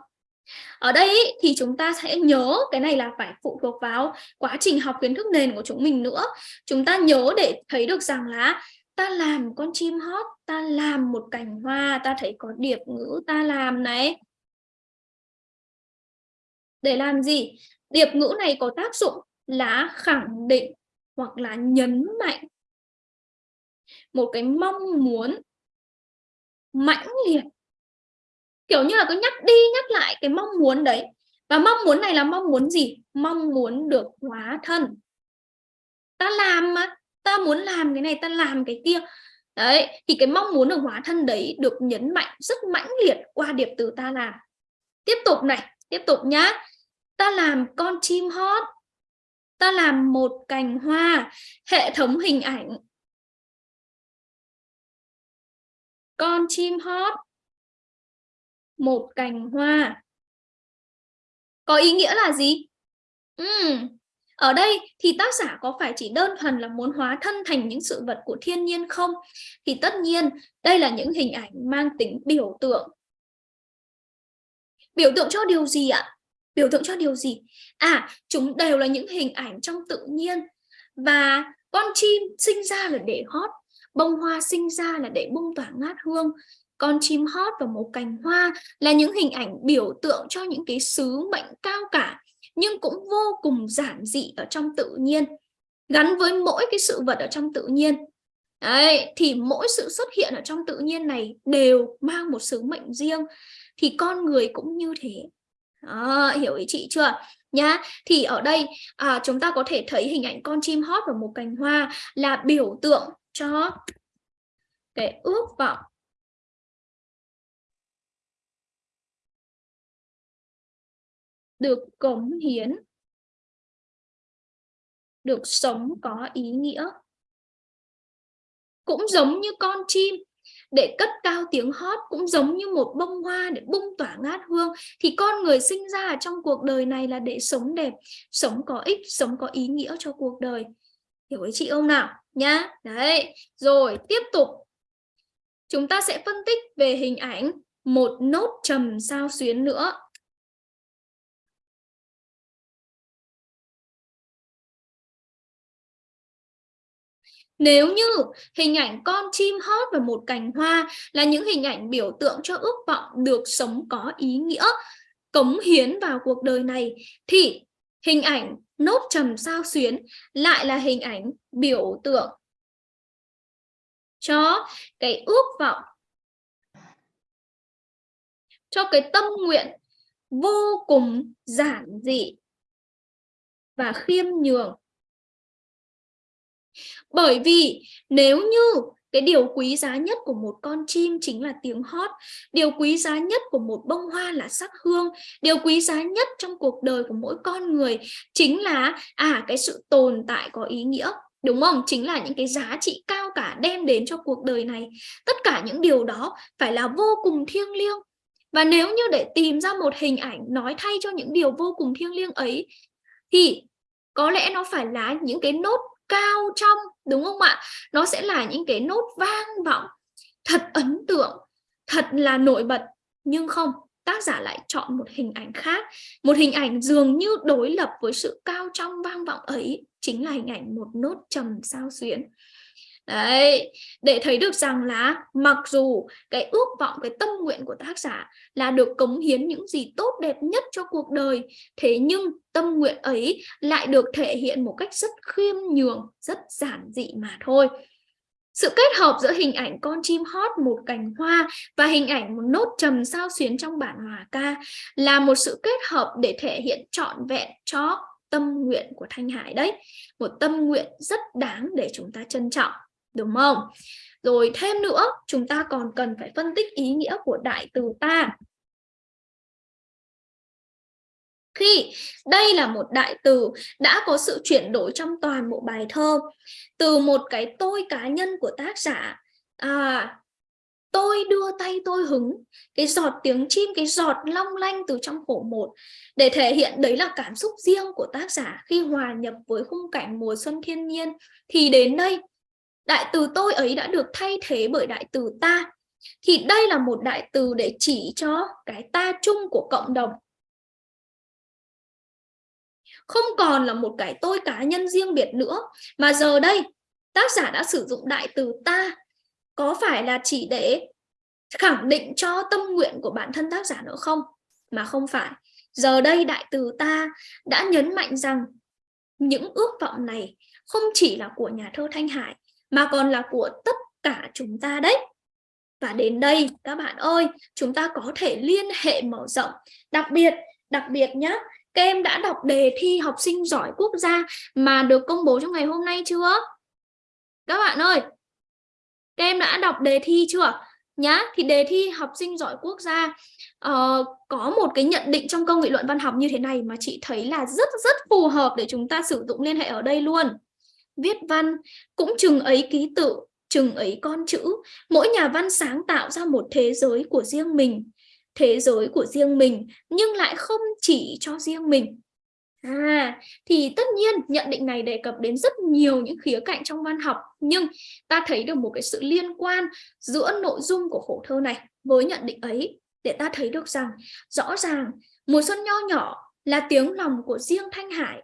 Speaker 1: Ở đây ý, thì chúng ta sẽ nhớ cái này là phải phụ thuộc vào quá trình học kiến thức nền của chúng mình nữa. Chúng ta nhớ để thấy được rằng là ta làm con chim hót, ta làm một cành hoa, ta thấy có điệp ngữ ta làm này. Để làm gì? Điệp ngữ này có tác dụng là khẳng định hoặc là nhấn mạnh. Một cái mong muốn mãnh liệt. Kiểu như là cứ nhắc đi nhắc lại cái mong muốn đấy. Và mong muốn này là mong muốn gì? Mong muốn được hóa thân. Ta làm mà ta muốn làm cái này ta làm cái kia đấy thì cái mong muốn được hóa thân đấy được nhấn mạnh rất mãnh liệt qua điệp từ ta làm. Tiếp tục này tiếp tục nhá. Ta làm con chim hót ta làm một cành hoa hệ thống hình ảnh. Con chim hót một cành hoa. Có ý nghĩa là gì? Ừ, ở đây thì tác giả có phải chỉ đơn thuần là muốn hóa thân thành những sự vật của thiên nhiên không? Thì tất nhiên, đây là những hình ảnh mang tính biểu tượng. Biểu tượng cho điều gì ạ? Biểu tượng cho điều gì? À chúng đều là những hình ảnh trong tự nhiên. Và con chim sinh ra là để hót, bông hoa sinh ra là để bung tỏa ngát hương. Con chim hót và một cành hoa là những hình ảnh biểu tượng cho những cái sứ mệnh cao cả nhưng cũng vô cùng giản dị ở trong tự nhiên gắn với mỗi cái sự vật ở trong tự nhiên. Đấy, thì mỗi sự xuất hiện ở trong tự nhiên này đều mang một sứ mệnh riêng thì con người cũng như thế. À, hiểu ý chị chưa? Nhá thì ở đây à, chúng ta có thể thấy hình ảnh con chim hót và một cành hoa là biểu tượng cho cái ước vọng được cống hiến, được sống có ý nghĩa. Cũng giống như con chim, để cất cao tiếng hót, cũng giống như một bông hoa để bung tỏa ngát hương, thì con người sinh ra trong cuộc đời này là để sống đẹp, sống có ích, sống có ý nghĩa cho cuộc đời. Hiểu ý chị không nào? Nhá, đấy, rồi, tiếp tục. Chúng ta sẽ phân tích về hình ảnh một nốt trầm sao xuyến nữa. Nếu như hình ảnh con chim hót và một cành hoa là những hình ảnh biểu tượng cho ước vọng được sống có ý nghĩa, cống hiến vào cuộc đời này, thì hình ảnh nốt trầm sao xuyến lại là hình ảnh biểu tượng cho cái ước vọng, cho cái tâm nguyện vô cùng giản dị và khiêm nhường bởi vì nếu như cái điều quý giá nhất của một con chim chính là tiếng hót, điều quý giá nhất của một bông hoa là sắc hương, điều quý giá nhất trong cuộc đời của mỗi con người chính là à cái sự tồn tại có ý nghĩa, đúng không? Chính là những cái giá trị cao cả đem đến cho cuộc đời này. Tất cả những điều đó phải là vô cùng thiêng liêng. Và nếu như để tìm ra một hình ảnh nói thay cho những điều vô cùng thiêng liêng ấy, thì có lẽ nó phải là những cái nốt cao trong, đúng không ạ? Nó sẽ là những cái nốt vang vọng. Thật ấn tượng, thật là nổi bật. Nhưng không, tác giả lại chọn một hình ảnh khác. Một hình ảnh dường như đối lập với sự cao trong vang vọng ấy chính là hình ảnh một nốt trầm sao xuyến. Đấy, để thấy được rằng là mặc dù cái ước vọng, cái tâm nguyện của tác giả là được cống hiến những gì tốt đẹp nhất cho cuộc đời, thế nhưng tâm nguyện ấy lại được thể hiện một cách rất khiêm nhường, rất giản dị mà thôi. Sự kết hợp giữa hình ảnh con chim hót một cành hoa và hình ảnh một nốt trầm sao xuyến trong bản hòa ca là một sự kết hợp để thể hiện trọn vẹn cho tâm nguyện của Thanh Hải đấy. Một tâm nguyện rất đáng để chúng ta trân trọng đúng không? Rồi thêm nữa, chúng ta còn cần phải phân tích ý nghĩa của đại từ ta. Khi đây là một đại từ đã có sự chuyển đổi trong toàn bộ bài thơ, từ một cái tôi cá nhân của tác giả, à, tôi đưa tay tôi hứng, cái giọt tiếng chim, cái giọt long lanh từ trong khổ một, để thể hiện đấy là cảm xúc riêng của tác giả khi hòa nhập với khung cảnh mùa xuân thiên nhiên, thì đến đây đại từ tôi ấy đã được thay thế bởi đại từ ta. Thì đây là một đại từ để chỉ cho cái ta chung của cộng đồng. Không còn là một cái tôi cá nhân riêng biệt nữa, mà giờ đây, tác giả đã sử dụng đại từ ta. Có phải là chỉ để khẳng định cho tâm nguyện của bản thân tác giả nữa không? Mà không phải. Giờ đây đại từ ta đã nhấn mạnh rằng những ước vọng này không chỉ là của nhà thơ Thanh Hải mà còn là của tất cả chúng ta đấy. Và đến đây các bạn ơi, chúng ta có thể liên hệ mở rộng. Đặc biệt, đặc biệt nhé, các em đã đọc đề thi học sinh giỏi quốc gia mà được công bố trong ngày hôm nay chưa? Các bạn ơi, các em đã đọc đề thi chưa? Nhá, thì đề thi học sinh giỏi quốc gia uh, có một cái nhận định trong câu nghị luận văn học như thế này mà chị thấy là rất rất phù hợp để chúng ta sử dụng liên hệ ở đây luôn viết văn cũng chừng ấy ký tự chừng ấy con chữ. Mỗi nhà văn sáng tạo ra một thế giới của riêng mình thế giới của riêng mình nhưng lại không chỉ cho riêng mình. À, thì tất nhiên nhận định này đề cập đến rất nhiều những khía cạnh trong văn học nhưng ta thấy được một cái sự liên quan giữa nội dung của khổ thơ này với nhận định ấy để ta thấy được rằng rõ ràng mùa xuân nho nhỏ là tiếng lòng của riêng Thanh Hải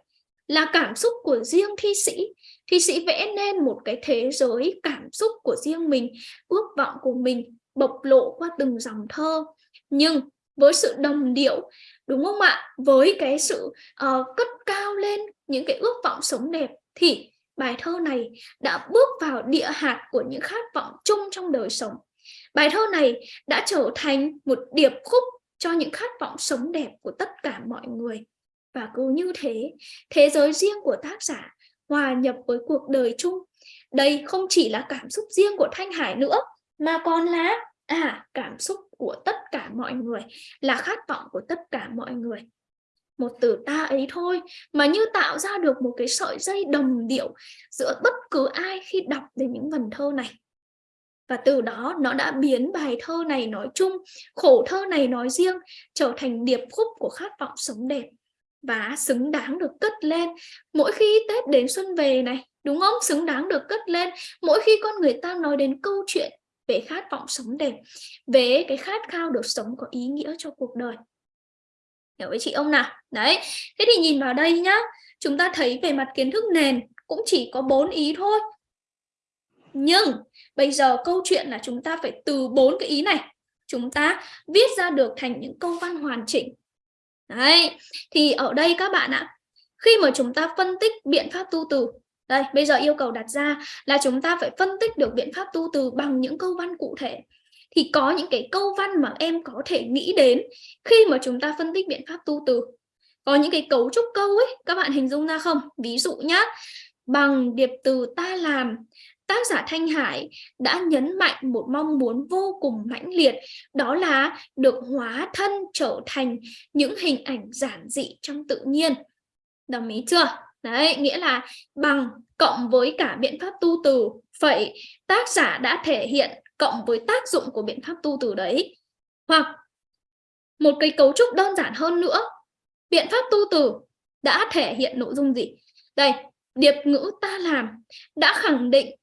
Speaker 1: là cảm xúc của riêng thi sĩ thi sĩ vẽ nên một cái thế giới cảm xúc của riêng mình ước vọng của mình bộc lộ qua từng dòng thơ. Nhưng với sự đồng điệu đúng không ạ? Với cái sự uh, cất cao lên những cái ước vọng sống đẹp thì bài thơ này đã bước vào địa hạt của những khát vọng chung trong đời sống. Bài thơ này đã trở thành một điệp khúc cho những khát vọng sống đẹp của tất cả mọi người. Và cứ như thế thế giới riêng của tác giả hòa nhập với cuộc đời chung. Đây không chỉ là cảm xúc riêng của Thanh Hải nữa, mà còn là à cảm xúc của tất cả mọi người, là khát vọng của tất cả mọi người. Một từ ta ấy thôi, mà như tạo ra được một cái sợi dây đồng điệu giữa bất cứ ai khi đọc đến những vần thơ này. Và từ đó nó đã biến bài thơ này nói chung, khổ thơ này nói riêng, trở thành điệp khúc của khát vọng sống đẹp và xứng đáng được cất lên. Mỗi khi Tết đến xuân về này, đúng không? Xứng đáng được cất lên. Mỗi khi con người ta nói đến câu chuyện về khát vọng sống đẹp, về cái khát khao được sống có ý nghĩa cho cuộc đời. Hiểu với chị ông nào? Đấy, thế thì nhìn vào đây nhá. Chúng ta thấy về mặt kiến thức nền cũng chỉ có bốn ý thôi. Nhưng bây giờ câu chuyện là chúng ta phải từ bốn cái ý này, chúng ta viết ra được thành những câu văn hoàn chỉnh. Đấy, thì ở đây các bạn ạ, khi mà chúng ta phân tích biện pháp tu từ, đây bây giờ yêu cầu đặt ra là chúng ta phải phân tích được biện pháp tu từ bằng những câu văn cụ thể. Thì có những cái câu văn mà em có thể nghĩ đến khi mà chúng ta phân tích biện pháp tu từ. Có những cái cấu trúc câu ấy, các bạn hình dung ra không? Ví dụ nhá, bằng điệp từ ta làm tác giả Thanh Hải đã nhấn mạnh một mong muốn vô cùng mãnh liệt, đó là được hóa thân trở thành những hình ảnh giản dị trong tự nhiên. Đồng ý chưa? Đấy, nghĩa là bằng cộng với cả biện pháp tu từ. Vậy tác giả đã thể hiện cộng với tác dụng của biện pháp tu từ đấy. Hoặc một cái cấu trúc đơn giản hơn nữa, biện pháp tu từ đã thể hiện nội dung gì? Đây, điệp ngữ ta làm đã khẳng định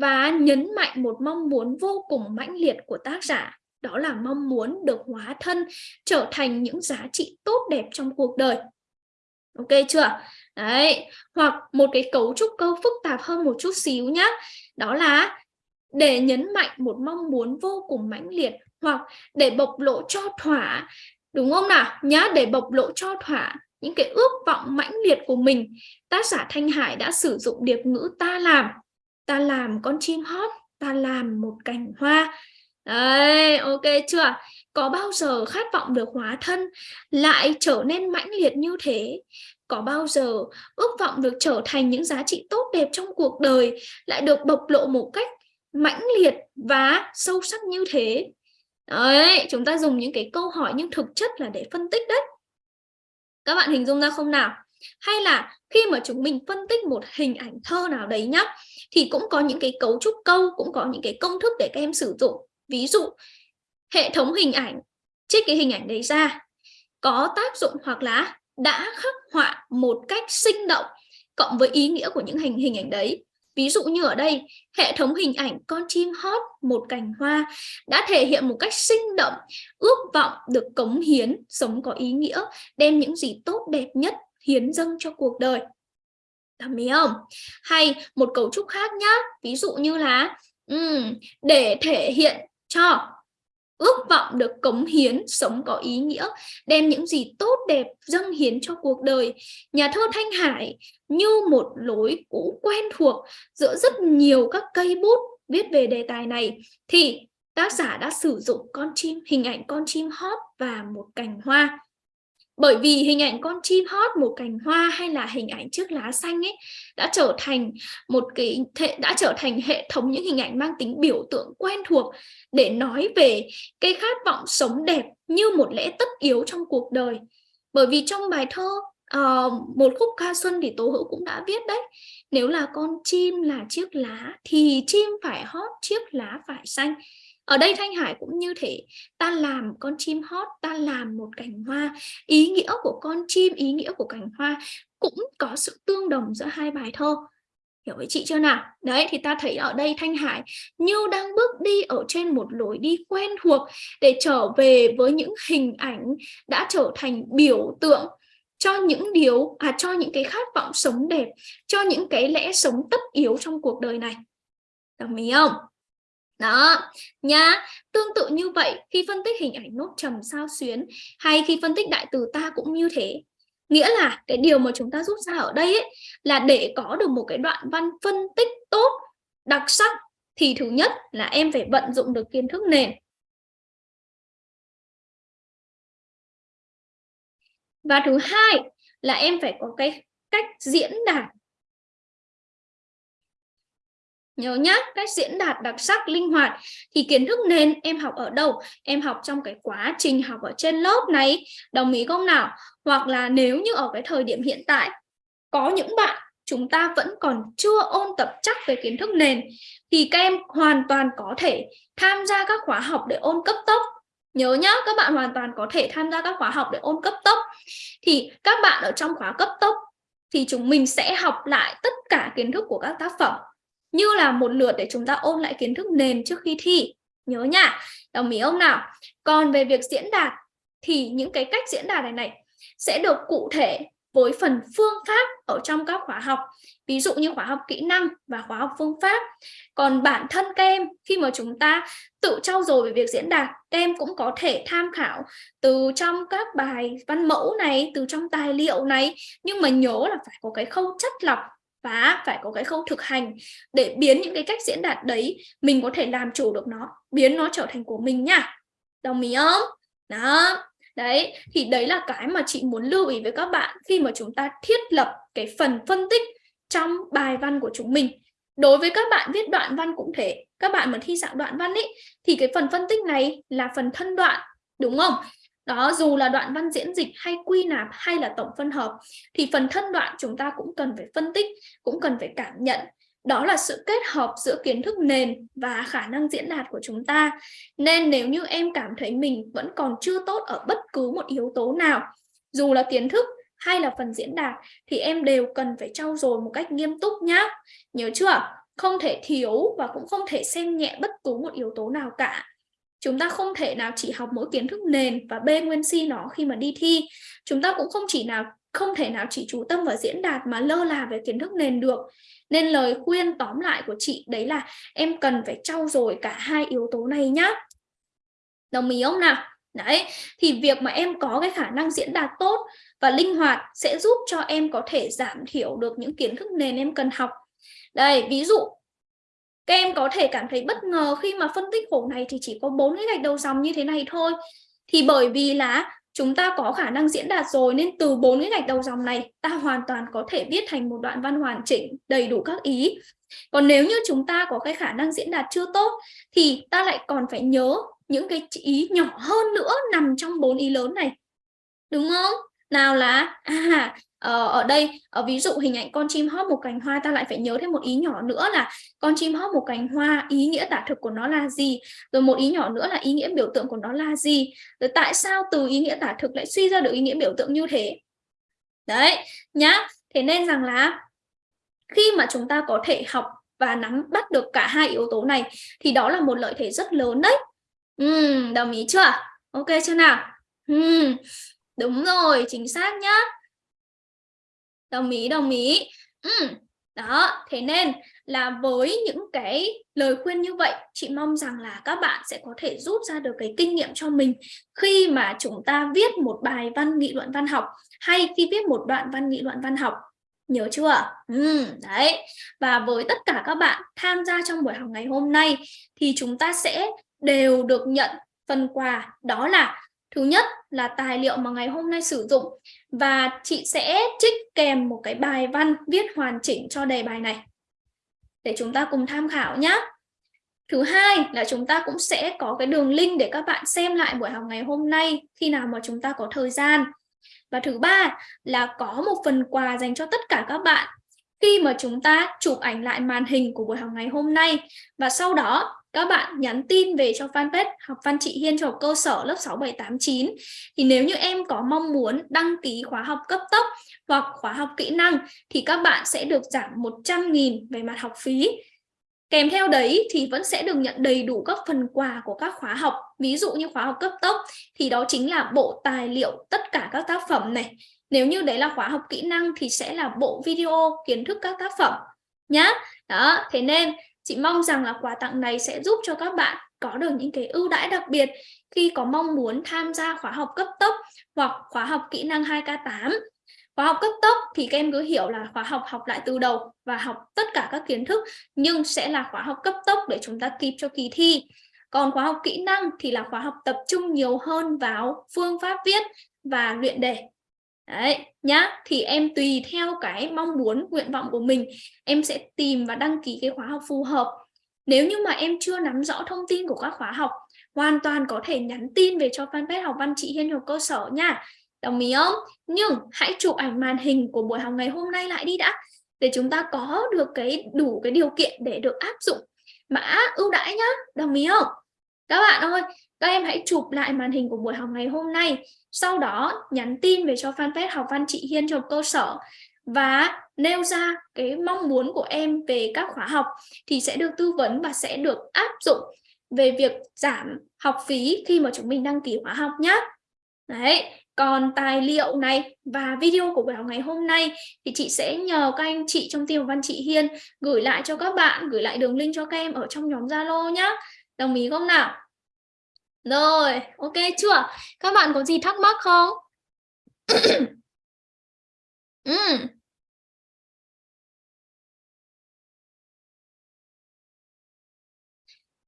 Speaker 1: và nhấn mạnh một mong muốn vô cùng mãnh liệt của tác giả, đó là mong muốn được hóa thân trở thành những giá trị tốt đẹp trong cuộc đời. Ok chưa? Đấy, hoặc một cái cấu trúc câu phức tạp hơn một chút xíu nhá. Đó là để nhấn mạnh một mong muốn vô cùng mãnh liệt hoặc để bộc lộ cho thỏa, đúng không nào? Nhá, để bộc lộ cho thỏa những cái ước vọng mãnh liệt của mình, tác giả Thanh Hải đã sử dụng điệp ngữ ta làm ta làm con chim hót, ta làm một cành hoa. Đấy, ok chưa? Có bao giờ khát vọng được hóa thân lại trở nên mãnh liệt như thế? Có bao giờ ước vọng được trở thành những giá trị tốt đẹp trong cuộc đời lại được bộc lộ một cách mãnh liệt và sâu sắc như thế? Đấy, chúng ta dùng những cái câu hỏi nhưng thực chất là để phân tích đấy. Các bạn hình dung ra không nào? Hay là khi mà chúng mình phân tích một hình ảnh thơ nào đấy nhá thì cũng có những cái cấu trúc câu, cũng có những cái công thức để các em sử dụng. Ví dụ, hệ thống hình ảnh, trích cái hình ảnh đấy ra, có tác dụng hoặc là đã khắc họa một cách sinh động cộng với ý nghĩa của những hình hình ảnh đấy. Ví dụ như ở đây, hệ thống hình ảnh con chim hót, một cành hoa đã thể hiện một cách sinh động, ước vọng được cống hiến, sống có ý nghĩa, đem những gì tốt đẹp nhất hiến dâng cho cuộc đời. Đồng ý không? Hay một cấu trúc khác nhá. Ví dụ như là um, để thể hiện cho ước vọng được cống hiến, sống có ý nghĩa, đem những gì tốt đẹp dâng hiến cho cuộc đời. Nhà thơ Thanh Hải như một lối cũ quen thuộc giữa rất nhiều các cây bút viết về đề tài này thì tác giả đã sử dụng con chim hình ảnh con chim hót và một cành hoa bởi vì hình ảnh con chim hót một cành hoa hay là hình ảnh chiếc lá xanh ấy đã trở thành một cái đã trở thành hệ thống những hình ảnh mang tính biểu tượng quen thuộc để nói về cái khát vọng sống đẹp như một lẽ tất yếu trong cuộc đời. Bởi vì trong bài thơ uh, một khúc ca xuân thì tố hữu cũng đã viết đấy nếu là con chim là chiếc lá thì chim phải hót chiếc lá phải xanh ở đây Thanh Hải cũng như thế ta làm con chim hót, ta làm một cành hoa. Ý nghĩa của con chim, ý nghĩa của cành hoa cũng có sự tương đồng giữa hai bài thơ. Hiểu với chị chưa nào? Đấy, thì ta thấy ở đây Thanh Hải như đang bước đi ở trên một lối đi quen thuộc để trở về với những hình ảnh đã trở thành biểu tượng cho những điều à cho những cái khát vọng sống đẹp, cho những cái lẽ sống tất yếu trong cuộc đời này. Đồng ý không? Đó nha tương tự như vậy khi phân tích hình ảnh nốt trầm sao xuyến hay khi phân tích đại từ ta cũng như thế. Nghĩa là cái điều mà chúng ta rút ra ở đây ấy, là để có được một cái đoạn văn phân tích tốt đặc sắc thì thứ nhất là em phải vận dụng được kiến thức nền. Và thứ hai là em phải có cái cách diễn đạt Nhớ nhá, cách diễn đạt đặc sắc, linh hoạt thì kiến thức nền em học ở đâu? Em học trong cái quá trình học ở trên lớp này, đồng ý không nào? Hoặc là nếu như ở cái thời điểm hiện tại có những bạn chúng ta vẫn còn chưa ôn tập chắc về kiến thức nền thì các em hoàn toàn có thể tham gia các khóa học để ôn cấp tốc. Nhớ nhá, các bạn hoàn toàn có thể tham gia các khóa học để ôn cấp tốc. Thì các bạn ở trong khóa cấp tốc thì chúng mình sẽ học lại tất cả kiến thức của các tác phẩm như là một lượt để chúng ta ôn lại kiến thức nền trước khi thi. Nhớ nha. Đồng ý không nào? Còn về việc diễn đạt thì những cái cách diễn đạt này này sẽ được cụ thể với phần phương pháp ở trong các khóa học. Ví dụ như khóa học kỹ năng và khóa học phương pháp. Còn bản thân các em, khi mà chúng ta tự trau dồi về việc diễn đạt, các em cũng có thể tham khảo từ trong các bài văn mẫu này, từ trong tài liệu này. Nhưng mà nhớ là phải có cái khâu chất lọc và phải có cái khâu thực hành để biến những cái cách diễn đạt đấy, mình có thể làm chủ được nó, biến nó trở thành của mình nha. Đồng ý không? Đó. Đấy, thì đấy là cái mà chị muốn lưu ý với các bạn khi mà chúng ta thiết lập cái phần phân tích trong bài văn của chúng mình. Đối với các bạn viết đoạn văn cũng thế các bạn mà thi dạng đoạn văn ấy thì cái phần phân tích này là phần thân đoạn, đúng không? Đó dù là đoạn văn diễn dịch hay quy nạp hay là tổng phân hợp thì phần thân đoạn chúng ta cũng cần phải phân tích cũng cần phải cảm nhận đó là sự kết hợp giữa kiến thức nền và khả năng diễn đạt của chúng ta. Nên nếu như em cảm thấy mình vẫn còn chưa tốt ở bất cứ một yếu tố nào, dù là kiến thức hay là phần diễn đạt thì em đều cần phải trau dồi một cách nghiêm túc nhá. Nhớ chưa? Không thể thiếu và cũng không thể xem nhẹ bất cứ một yếu tố nào cả. Chúng ta không thể nào chỉ học mỗi kiến thức nền và bê nguyên si nó khi mà đi thi. Chúng ta cũng không chỉ nào không thể nào chỉ chú tâm vào diễn đạt mà lơ là về kiến thức nền được. Nên lời khuyên tóm lại của chị đấy là em cần phải trau dồi cả hai yếu tố này nhá. Đồng ý không nào? Đấy, thì việc mà em có cái khả năng diễn đạt tốt và linh hoạt sẽ giúp cho em có thể giảm thiểu được những kiến thức nền em cần học. Đây, ví dụ các em có thể cảm thấy bất ngờ khi mà phân tích khổ này thì chỉ có bốn cái gạch đầu dòng như thế này thôi. Thì bởi vì là chúng ta có khả năng diễn đạt rồi nên từ bốn cái gạch đầu dòng này, ta hoàn toàn có thể viết thành một đoạn văn hoàn chỉnh, đầy đủ các ý. Còn nếu như chúng ta có cái khả năng diễn đạt chưa tốt, thì ta lại còn phải nhớ những cái ý nhỏ hơn nữa nằm trong bốn ý lớn này. Đúng không? Nào là? À ờ, ở đây ở ví dụ hình ảnh con chim hót một cành hoa ta lại phải nhớ thêm một ý nhỏ nữa là con chim hót một cành hoa ý nghĩa tả thực của nó là gì? Rồi một ý nhỏ nữa là ý nghĩa biểu tượng của nó là gì? Rồi tại sao từ ý nghĩa tả thực lại suy ra được ý nghĩa biểu tượng như thế? Đấy nhá. Thế nên rằng là khi mà chúng ta có thể học và nắm bắt được cả hai yếu tố này thì đó là một lợi thế rất lớn đấy. Ừ, đồng ý chưa? Ok chưa nào? Ừ đúng rồi chính xác nhá. Đồng ý đồng ý. Ừ. đó thế nên là với những cái lời khuyên như vậy chị mong rằng là các bạn sẽ có thể rút ra được cái kinh nghiệm cho mình khi mà chúng ta viết một bài văn nghị luận văn học hay khi viết một đoạn văn nghị luận văn học. Nhớ chưa? Ừ, đấy. Và với tất cả các bạn tham gia trong buổi học ngày hôm nay thì chúng ta sẽ đều được nhận phần quà đó là Thứ nhất là tài liệu mà ngày hôm nay sử dụng và chị sẽ trích kèm một cái bài văn viết hoàn chỉnh cho đề bài này để chúng ta cùng tham khảo nhé. Thứ hai là chúng ta cũng sẽ có cái đường link để các bạn xem lại buổi học ngày hôm nay khi nào mà chúng ta có thời gian. Và thứ ba là có một phần quà dành cho tất cả các bạn khi mà chúng ta chụp ảnh lại màn hình của buổi học ngày hôm nay và sau đó các bạn nhắn tin về cho fanpage học văn chị Hiên cho cơ sở lớp 6, 7, 8, 9 thì nếu như em có mong muốn đăng ký khóa học cấp tốc hoặc khóa học kỹ năng thì các bạn sẽ được giảm 100.000 về mặt học phí Kèm theo đấy thì vẫn sẽ được nhận đầy đủ các phần quà của các khóa học. Ví dụ như khóa học cấp tốc thì đó chính là bộ tài liệu tất cả các tác phẩm này. Nếu như đấy là khóa học kỹ năng thì sẽ là bộ video kiến thức các tác phẩm nhá. Đó, thế nên chị mong rằng là quà tặng này sẽ giúp cho các bạn có được những cái ưu đãi đặc biệt khi có mong muốn tham gia khóa học cấp tốc hoặc khóa học kỹ năng 2K8 Khóa học cấp tốc thì các em cứ hiểu là khóa học học lại từ đầu và học tất cả các kiến thức, nhưng sẽ là khóa học cấp tốc để chúng ta kịp cho kỳ thi. Còn khóa học kỹ năng thì là khóa học tập trung nhiều hơn vào phương pháp viết và luyện đề. Đấy, nhá. Thì em tùy theo cái mong muốn, nguyện vọng của mình, em sẽ tìm và đăng ký cái khóa học phù hợp. Nếu như mà em chưa nắm rõ thông tin của các khóa học, hoàn toàn có thể nhắn tin về cho fanpage học văn chị Hiên học cơ sở nha. Đồng ý không? Nhưng hãy chụp ảnh màn hình của buổi học ngày hôm nay lại đi đã để chúng ta có được cái đủ cái điều kiện để được áp dụng mã ưu đãi nhá. Đồng ý không? Các bạn ơi, các em hãy chụp lại màn hình của buổi học ngày hôm nay. Sau đó nhắn tin về cho fanpage học văn chị Hiên trong cơ sở và nêu ra cái mong muốn của em về các khóa học thì sẽ được tư vấn và sẽ được áp dụng về việc giảm học phí khi mà chúng mình đăng ký khóa học nhé. Đấy, còn tài liệu này và video của buổi học ngày hôm nay thì chị sẽ nhờ các anh chị trong team văn chị Hiên gửi lại cho các bạn, gửi lại đường link cho các em ở trong nhóm Zalo nhé Đồng ý không nào? Rồi, ok chưa? Các bạn có gì thắc mắc không? ừ.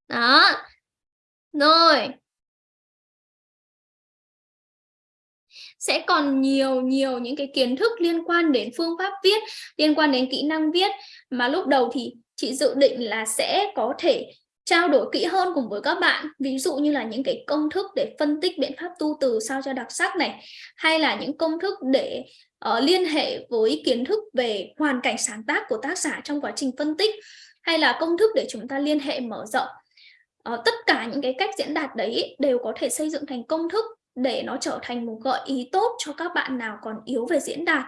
Speaker 1: Đó. Rồi, sẽ còn nhiều nhiều những cái kiến thức liên quan đến phương pháp viết, liên quan đến kỹ năng viết mà lúc đầu thì chị dự định là sẽ có thể trao đổi kỹ hơn cùng với các bạn. Ví dụ như là những cái công thức để phân tích biện pháp tu từ sao cho đặc sắc này hay là những công thức để uh, liên hệ với kiến thức về hoàn cảnh sáng tác của tác giả trong quá trình phân tích hay là công thức để chúng ta liên hệ mở rộng. Uh, tất cả những cái cách diễn đạt đấy đều có thể xây dựng thành công thức để nó trở thành một gợi ý tốt cho các bạn nào còn yếu về diễn đạt.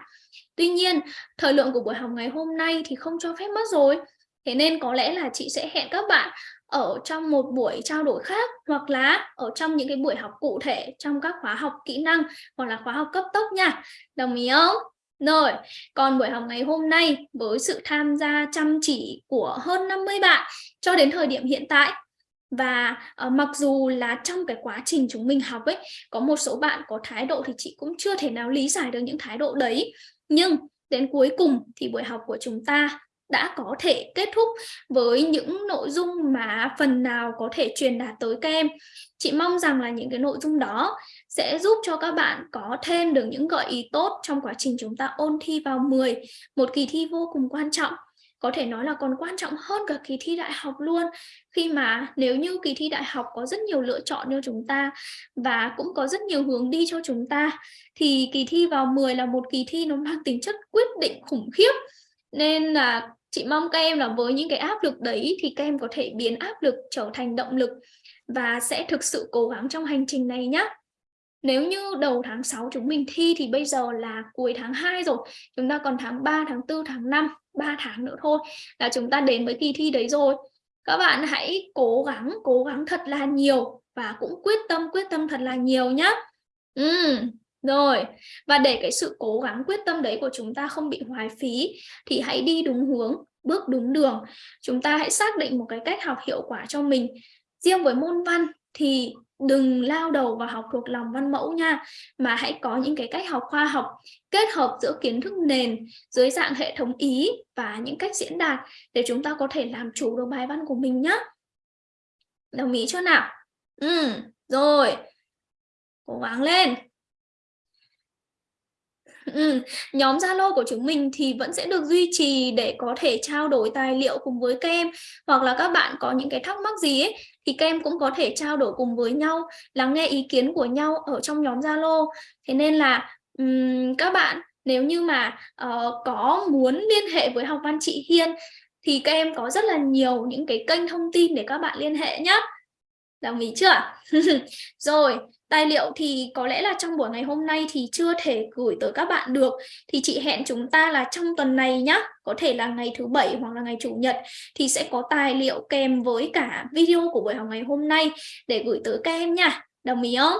Speaker 1: Tuy nhiên thời lượng của buổi học ngày hôm nay thì không cho phép mất rồi. Thế nên có lẽ là chị sẽ hẹn các bạn ở trong một buổi trao đổi khác hoặc là ở trong những cái buổi học cụ thể trong các khóa học kỹ năng hoặc là khóa học cấp tốc nha. Đồng ý không? Rồi còn buổi học ngày hôm nay với sự tham gia chăm chỉ của hơn 50 bạn cho đến thời điểm hiện tại và uh, mặc dù là trong cái quá trình chúng mình học ấy có một số bạn có thái độ thì chị cũng chưa thể nào lý giải được những thái độ đấy nhưng đến cuối cùng thì buổi học của chúng ta đã có thể kết thúc với những nội dung mà phần nào có thể truyền đạt tới các em. Chị mong rằng là những cái nội dung đó sẽ giúp cho các bạn có thêm được những gợi ý tốt trong quá trình chúng ta ôn thi vào 10, một kỳ thi vô cùng quan trọng. Có thể nói là còn quan trọng hơn cả kỳ thi đại học luôn khi mà nếu như kỳ thi đại học có rất nhiều lựa chọn cho chúng ta và cũng có rất nhiều hướng đi cho chúng ta thì kỳ thi vào 10 là một kỳ thi nó mang tính chất quyết định khủng khiếp nên là chị mong các em là với những cái áp lực đấy thì các em có thể biến áp lực trở thành động lực và sẽ thực sự cố gắng trong hành trình này nhé nếu như đầu tháng 6 chúng mình thi thì bây giờ là cuối tháng 2 rồi chúng ta còn tháng 3 tháng 4 tháng 5 3 tháng nữa thôi là chúng ta đến với kỳ thi đấy rồi. Các bạn hãy cố gắng cố gắng thật là nhiều và cũng quyết tâm quyết tâm thật là nhiều nhé ừ, rồi, và để cái sự cố gắng quyết tâm đấy của chúng ta không bị hoài phí thì hãy đi đúng hướng, bước đúng đường. Chúng ta hãy xác định một cái cách học hiệu quả cho mình. Riêng với môn văn thì đừng lao đầu vào học thuộc lòng văn mẫu nha, mà hãy có những cái cách học khoa học kết hợp giữa kiến thức nền dưới dạng hệ thống ý và những cách diễn đạt để chúng ta có thể làm chủ được bài văn của mình nhé. Đồng ý chưa nào? Ừ, rồi. Cố gắng lên. Ừ, nhóm Zalo của chúng mình thì vẫn sẽ được duy trì để có thể trao đổi tài liệu cùng với các em. Hoặc là các bạn có những cái thắc mắc gì ấy thì các em cũng có thể trao đổi cùng với nhau lắng nghe ý kiến của nhau ở trong nhóm Zalo. Thế nên là um, các bạn nếu như mà uh, có muốn liên hệ với học văn chị Hiên thì các em có rất là nhiều những cái kênh thông tin để các bạn liên hệ nhé đồng ý chưa? Rồi Tài liệu thì có lẽ là trong buổi ngày hôm nay thì chưa thể gửi tới các bạn được. Thì chị hẹn chúng ta là trong tuần này nhá, có thể là ngày thứ bảy hoặc là ngày chủ nhật thì sẽ có tài liệu kèm với cả video của buổi học ngày hôm nay để gửi tới các em nha. Đồng ý không?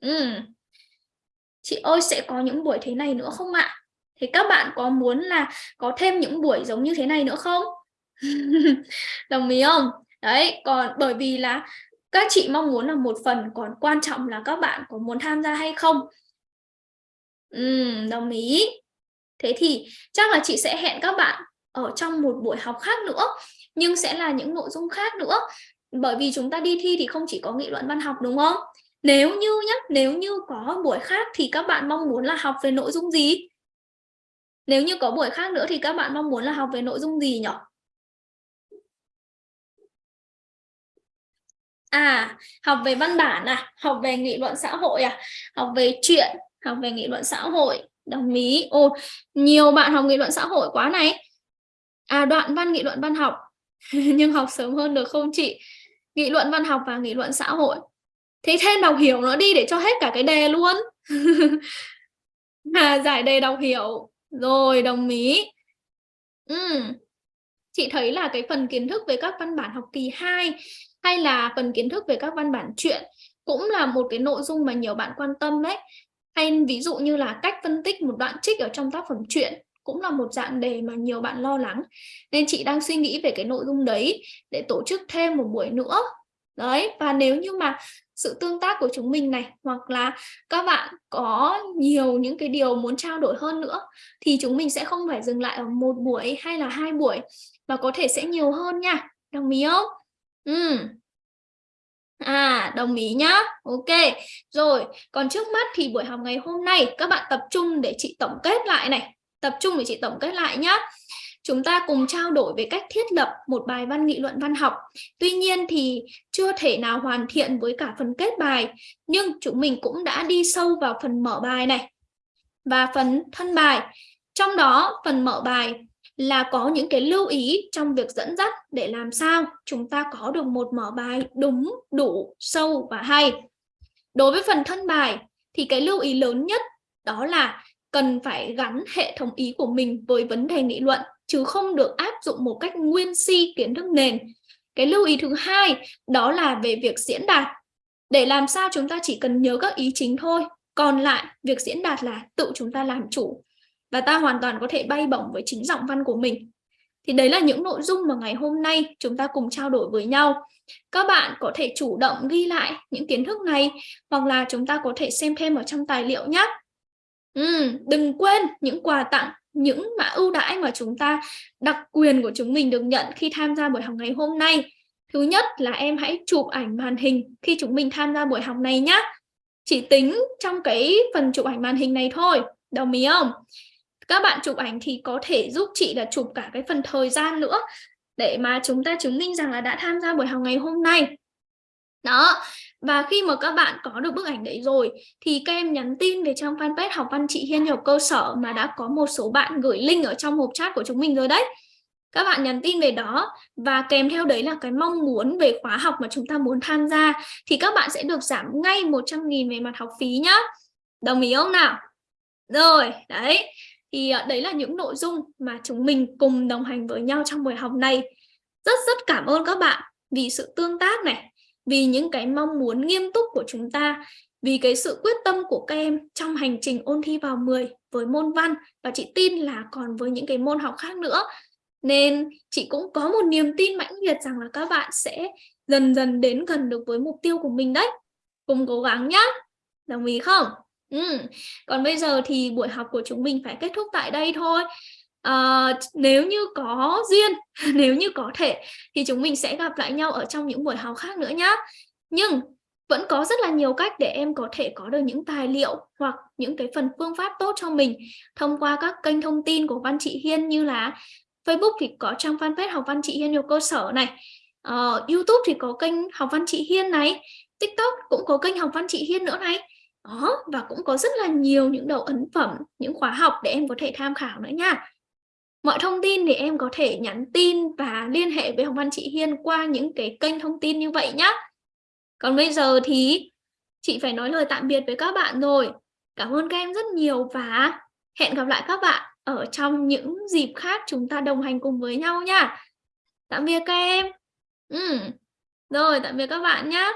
Speaker 1: Ừ. Chị ơi sẽ có những buổi thế này nữa không ạ? Thì các bạn có muốn là có thêm những buổi giống như thế này nữa không? Đồng ý không? Đấy, còn bởi vì là các chị mong muốn là một phần còn quan trọng là các bạn có muốn tham gia hay không? Ừ, đồng ý. Thế thì chắc là chị sẽ hẹn các bạn ở trong một buổi học khác nữa nhưng sẽ là những nội dung khác nữa. Bởi vì chúng ta đi thi thì không chỉ có nghị luận văn học đúng không? Nếu như nhé nếu như có buổi khác thì các bạn mong muốn là học về nội dung gì? Nếu như có buổi khác nữa thì các bạn mong muốn là học về nội dung gì nhỉ À, học về văn bản à, học về nghị luận xã hội à, học về chuyện, học về nghị luận xã hội. Đồng ý. ô nhiều bạn học nghị luận xã hội quá này. À, đoạn văn nghị luận văn học. Nhưng học sớm hơn được không chị? Nghị luận văn học và nghị luận xã hội. Thế thêm đọc hiểu nó đi để cho hết cả cái đề luôn. à, giải đề đọc hiểu. Rồi, đồng ý. Ừ. Chị thấy là cái phần kiến thức về các văn bản học kỳ 2 hay là phần kiến thức về các văn bản truyện cũng là một cái nội dung mà nhiều bạn quan tâm đấy. Hay ví dụ như là cách phân tích một đoạn trích ở trong tác phẩm truyện cũng là một dạng đề mà nhiều bạn lo lắng. Nên chị đang suy nghĩ về cái nội dung đấy để tổ chức thêm một buổi nữa. Đấy, và nếu như mà sự tương tác của chúng mình này, hoặc là các bạn có nhiều những cái điều muốn trao đổi hơn nữa, thì chúng mình sẽ không phải dừng lại ở một buổi hay là hai buổi, mà có thể sẽ nhiều hơn nha. Đồng ý không? Ừ. À, đồng ý nhá. Ok. Rồi, còn trước mắt thì buổi học ngày hôm nay các bạn tập trung để chị tổng kết lại này. Tập trung để chị tổng kết lại nhá. Chúng ta cùng trao đổi về cách thiết lập một bài văn nghị luận văn học. Tuy nhiên thì chưa thể nào hoàn thiện với cả phần kết bài, nhưng chúng mình cũng đã đi sâu vào phần mở bài này. và phần thân bài. Trong đó phần mở bài là có những cái lưu ý trong việc dẫn dắt để làm sao chúng ta có được một mở bài đúng, đủ, sâu và hay. Đối với phần thân bài thì cái lưu ý lớn nhất đó là cần phải gắn hệ thống ý của mình với vấn đề nghị luận chứ không được áp dụng một cách nguyên si kiến thức nền. Cái lưu ý thứ hai đó là về việc diễn đạt. Để làm sao chúng ta chỉ cần nhớ các ý chính thôi, còn lại việc diễn đạt là tự chúng ta làm chủ và ta hoàn toàn có thể bay bổng với chính giọng văn của mình. Thì đấy là những nội dung mà ngày hôm nay chúng ta cùng trao đổi với nhau. Các bạn có thể chủ động ghi lại những kiến thức này hoặc là chúng ta có thể xem thêm ở trong tài liệu nhé. Ừ, đừng quên những quà tặng, những mã ưu đãi mà chúng ta đặc quyền của chúng mình được nhận khi tham gia buổi học ngày hôm nay. Thứ nhất là em hãy chụp ảnh màn hình khi chúng mình tham gia buổi học này nhé. Chỉ tính trong cái phần chụp ảnh màn hình này thôi, đồng ý không? Các bạn chụp ảnh thì có thể giúp chị là chụp cả cái phần thời gian nữa để mà chúng ta chứng minh rằng là đã tham gia buổi học ngày hôm nay. Đó, và khi mà các bạn có được bức ảnh đấy rồi thì các em nhắn tin về trang fanpage học văn chị Hiên học cơ sở mà đã có một số bạn gửi link ở trong hộp chat của chúng mình rồi đấy. Các bạn nhắn tin về đó và kèm theo đấy là cái mong muốn về khóa học mà chúng ta muốn tham gia thì các bạn sẽ được giảm ngay 100.000 về mặt học phí nhá. Đồng ý không nào? Rồi, đấy. Thì à, đấy là những nội dung mà chúng mình cùng đồng hành với nhau trong buổi học này. Rất rất cảm ơn các bạn vì sự tương tác này, vì những cái mong muốn nghiêm túc của chúng ta, vì cái sự quyết tâm của các em trong hành trình ôn thi vào 10 với môn văn và chị tin là còn với những cái môn học khác nữa. Nên chị cũng có một niềm tin mãnh liệt rằng là các bạn sẽ dần dần đến gần được với mục tiêu của mình đấy. Cùng cố gắng nhá. Đồng ý không? Ừ. Còn bây giờ thì buổi học của chúng mình phải kết thúc tại đây thôi. À, nếu như có duyên, nếu như có thể thì chúng mình sẽ gặp lại nhau ở trong những buổi học khác nữa nhé. Nhưng vẫn có rất là nhiều cách để em có thể có được những tài liệu hoặc những cái phần phương pháp tốt cho mình thông qua các kênh thông tin của Văn Chị Hiên như là Facebook thì có trang fanpage học Văn Chị Hiên nhiều cơ sở này, uh, YouTube thì có kênh học Văn Chị Hiên này, TikTok cũng có kênh học Văn Chị Hiên nữa này. Đó, và cũng có rất là nhiều những đầu ấn phẩm, những khóa học để em có thể tham khảo nữa nha. Mọi thông tin thì em có thể nhắn tin và liên hệ với Hồng Văn chị Hiên qua những cái kênh thông tin như vậy nhé. Còn bây giờ thì chị phải nói lời tạm biệt với các bạn rồi. Cảm ơn các em rất nhiều và hẹn gặp lại các bạn ở trong những dịp khác chúng ta đồng hành cùng với nhau nha. Tạm biệt các em. Ừ. Rồi, tạm biệt các bạn nhé.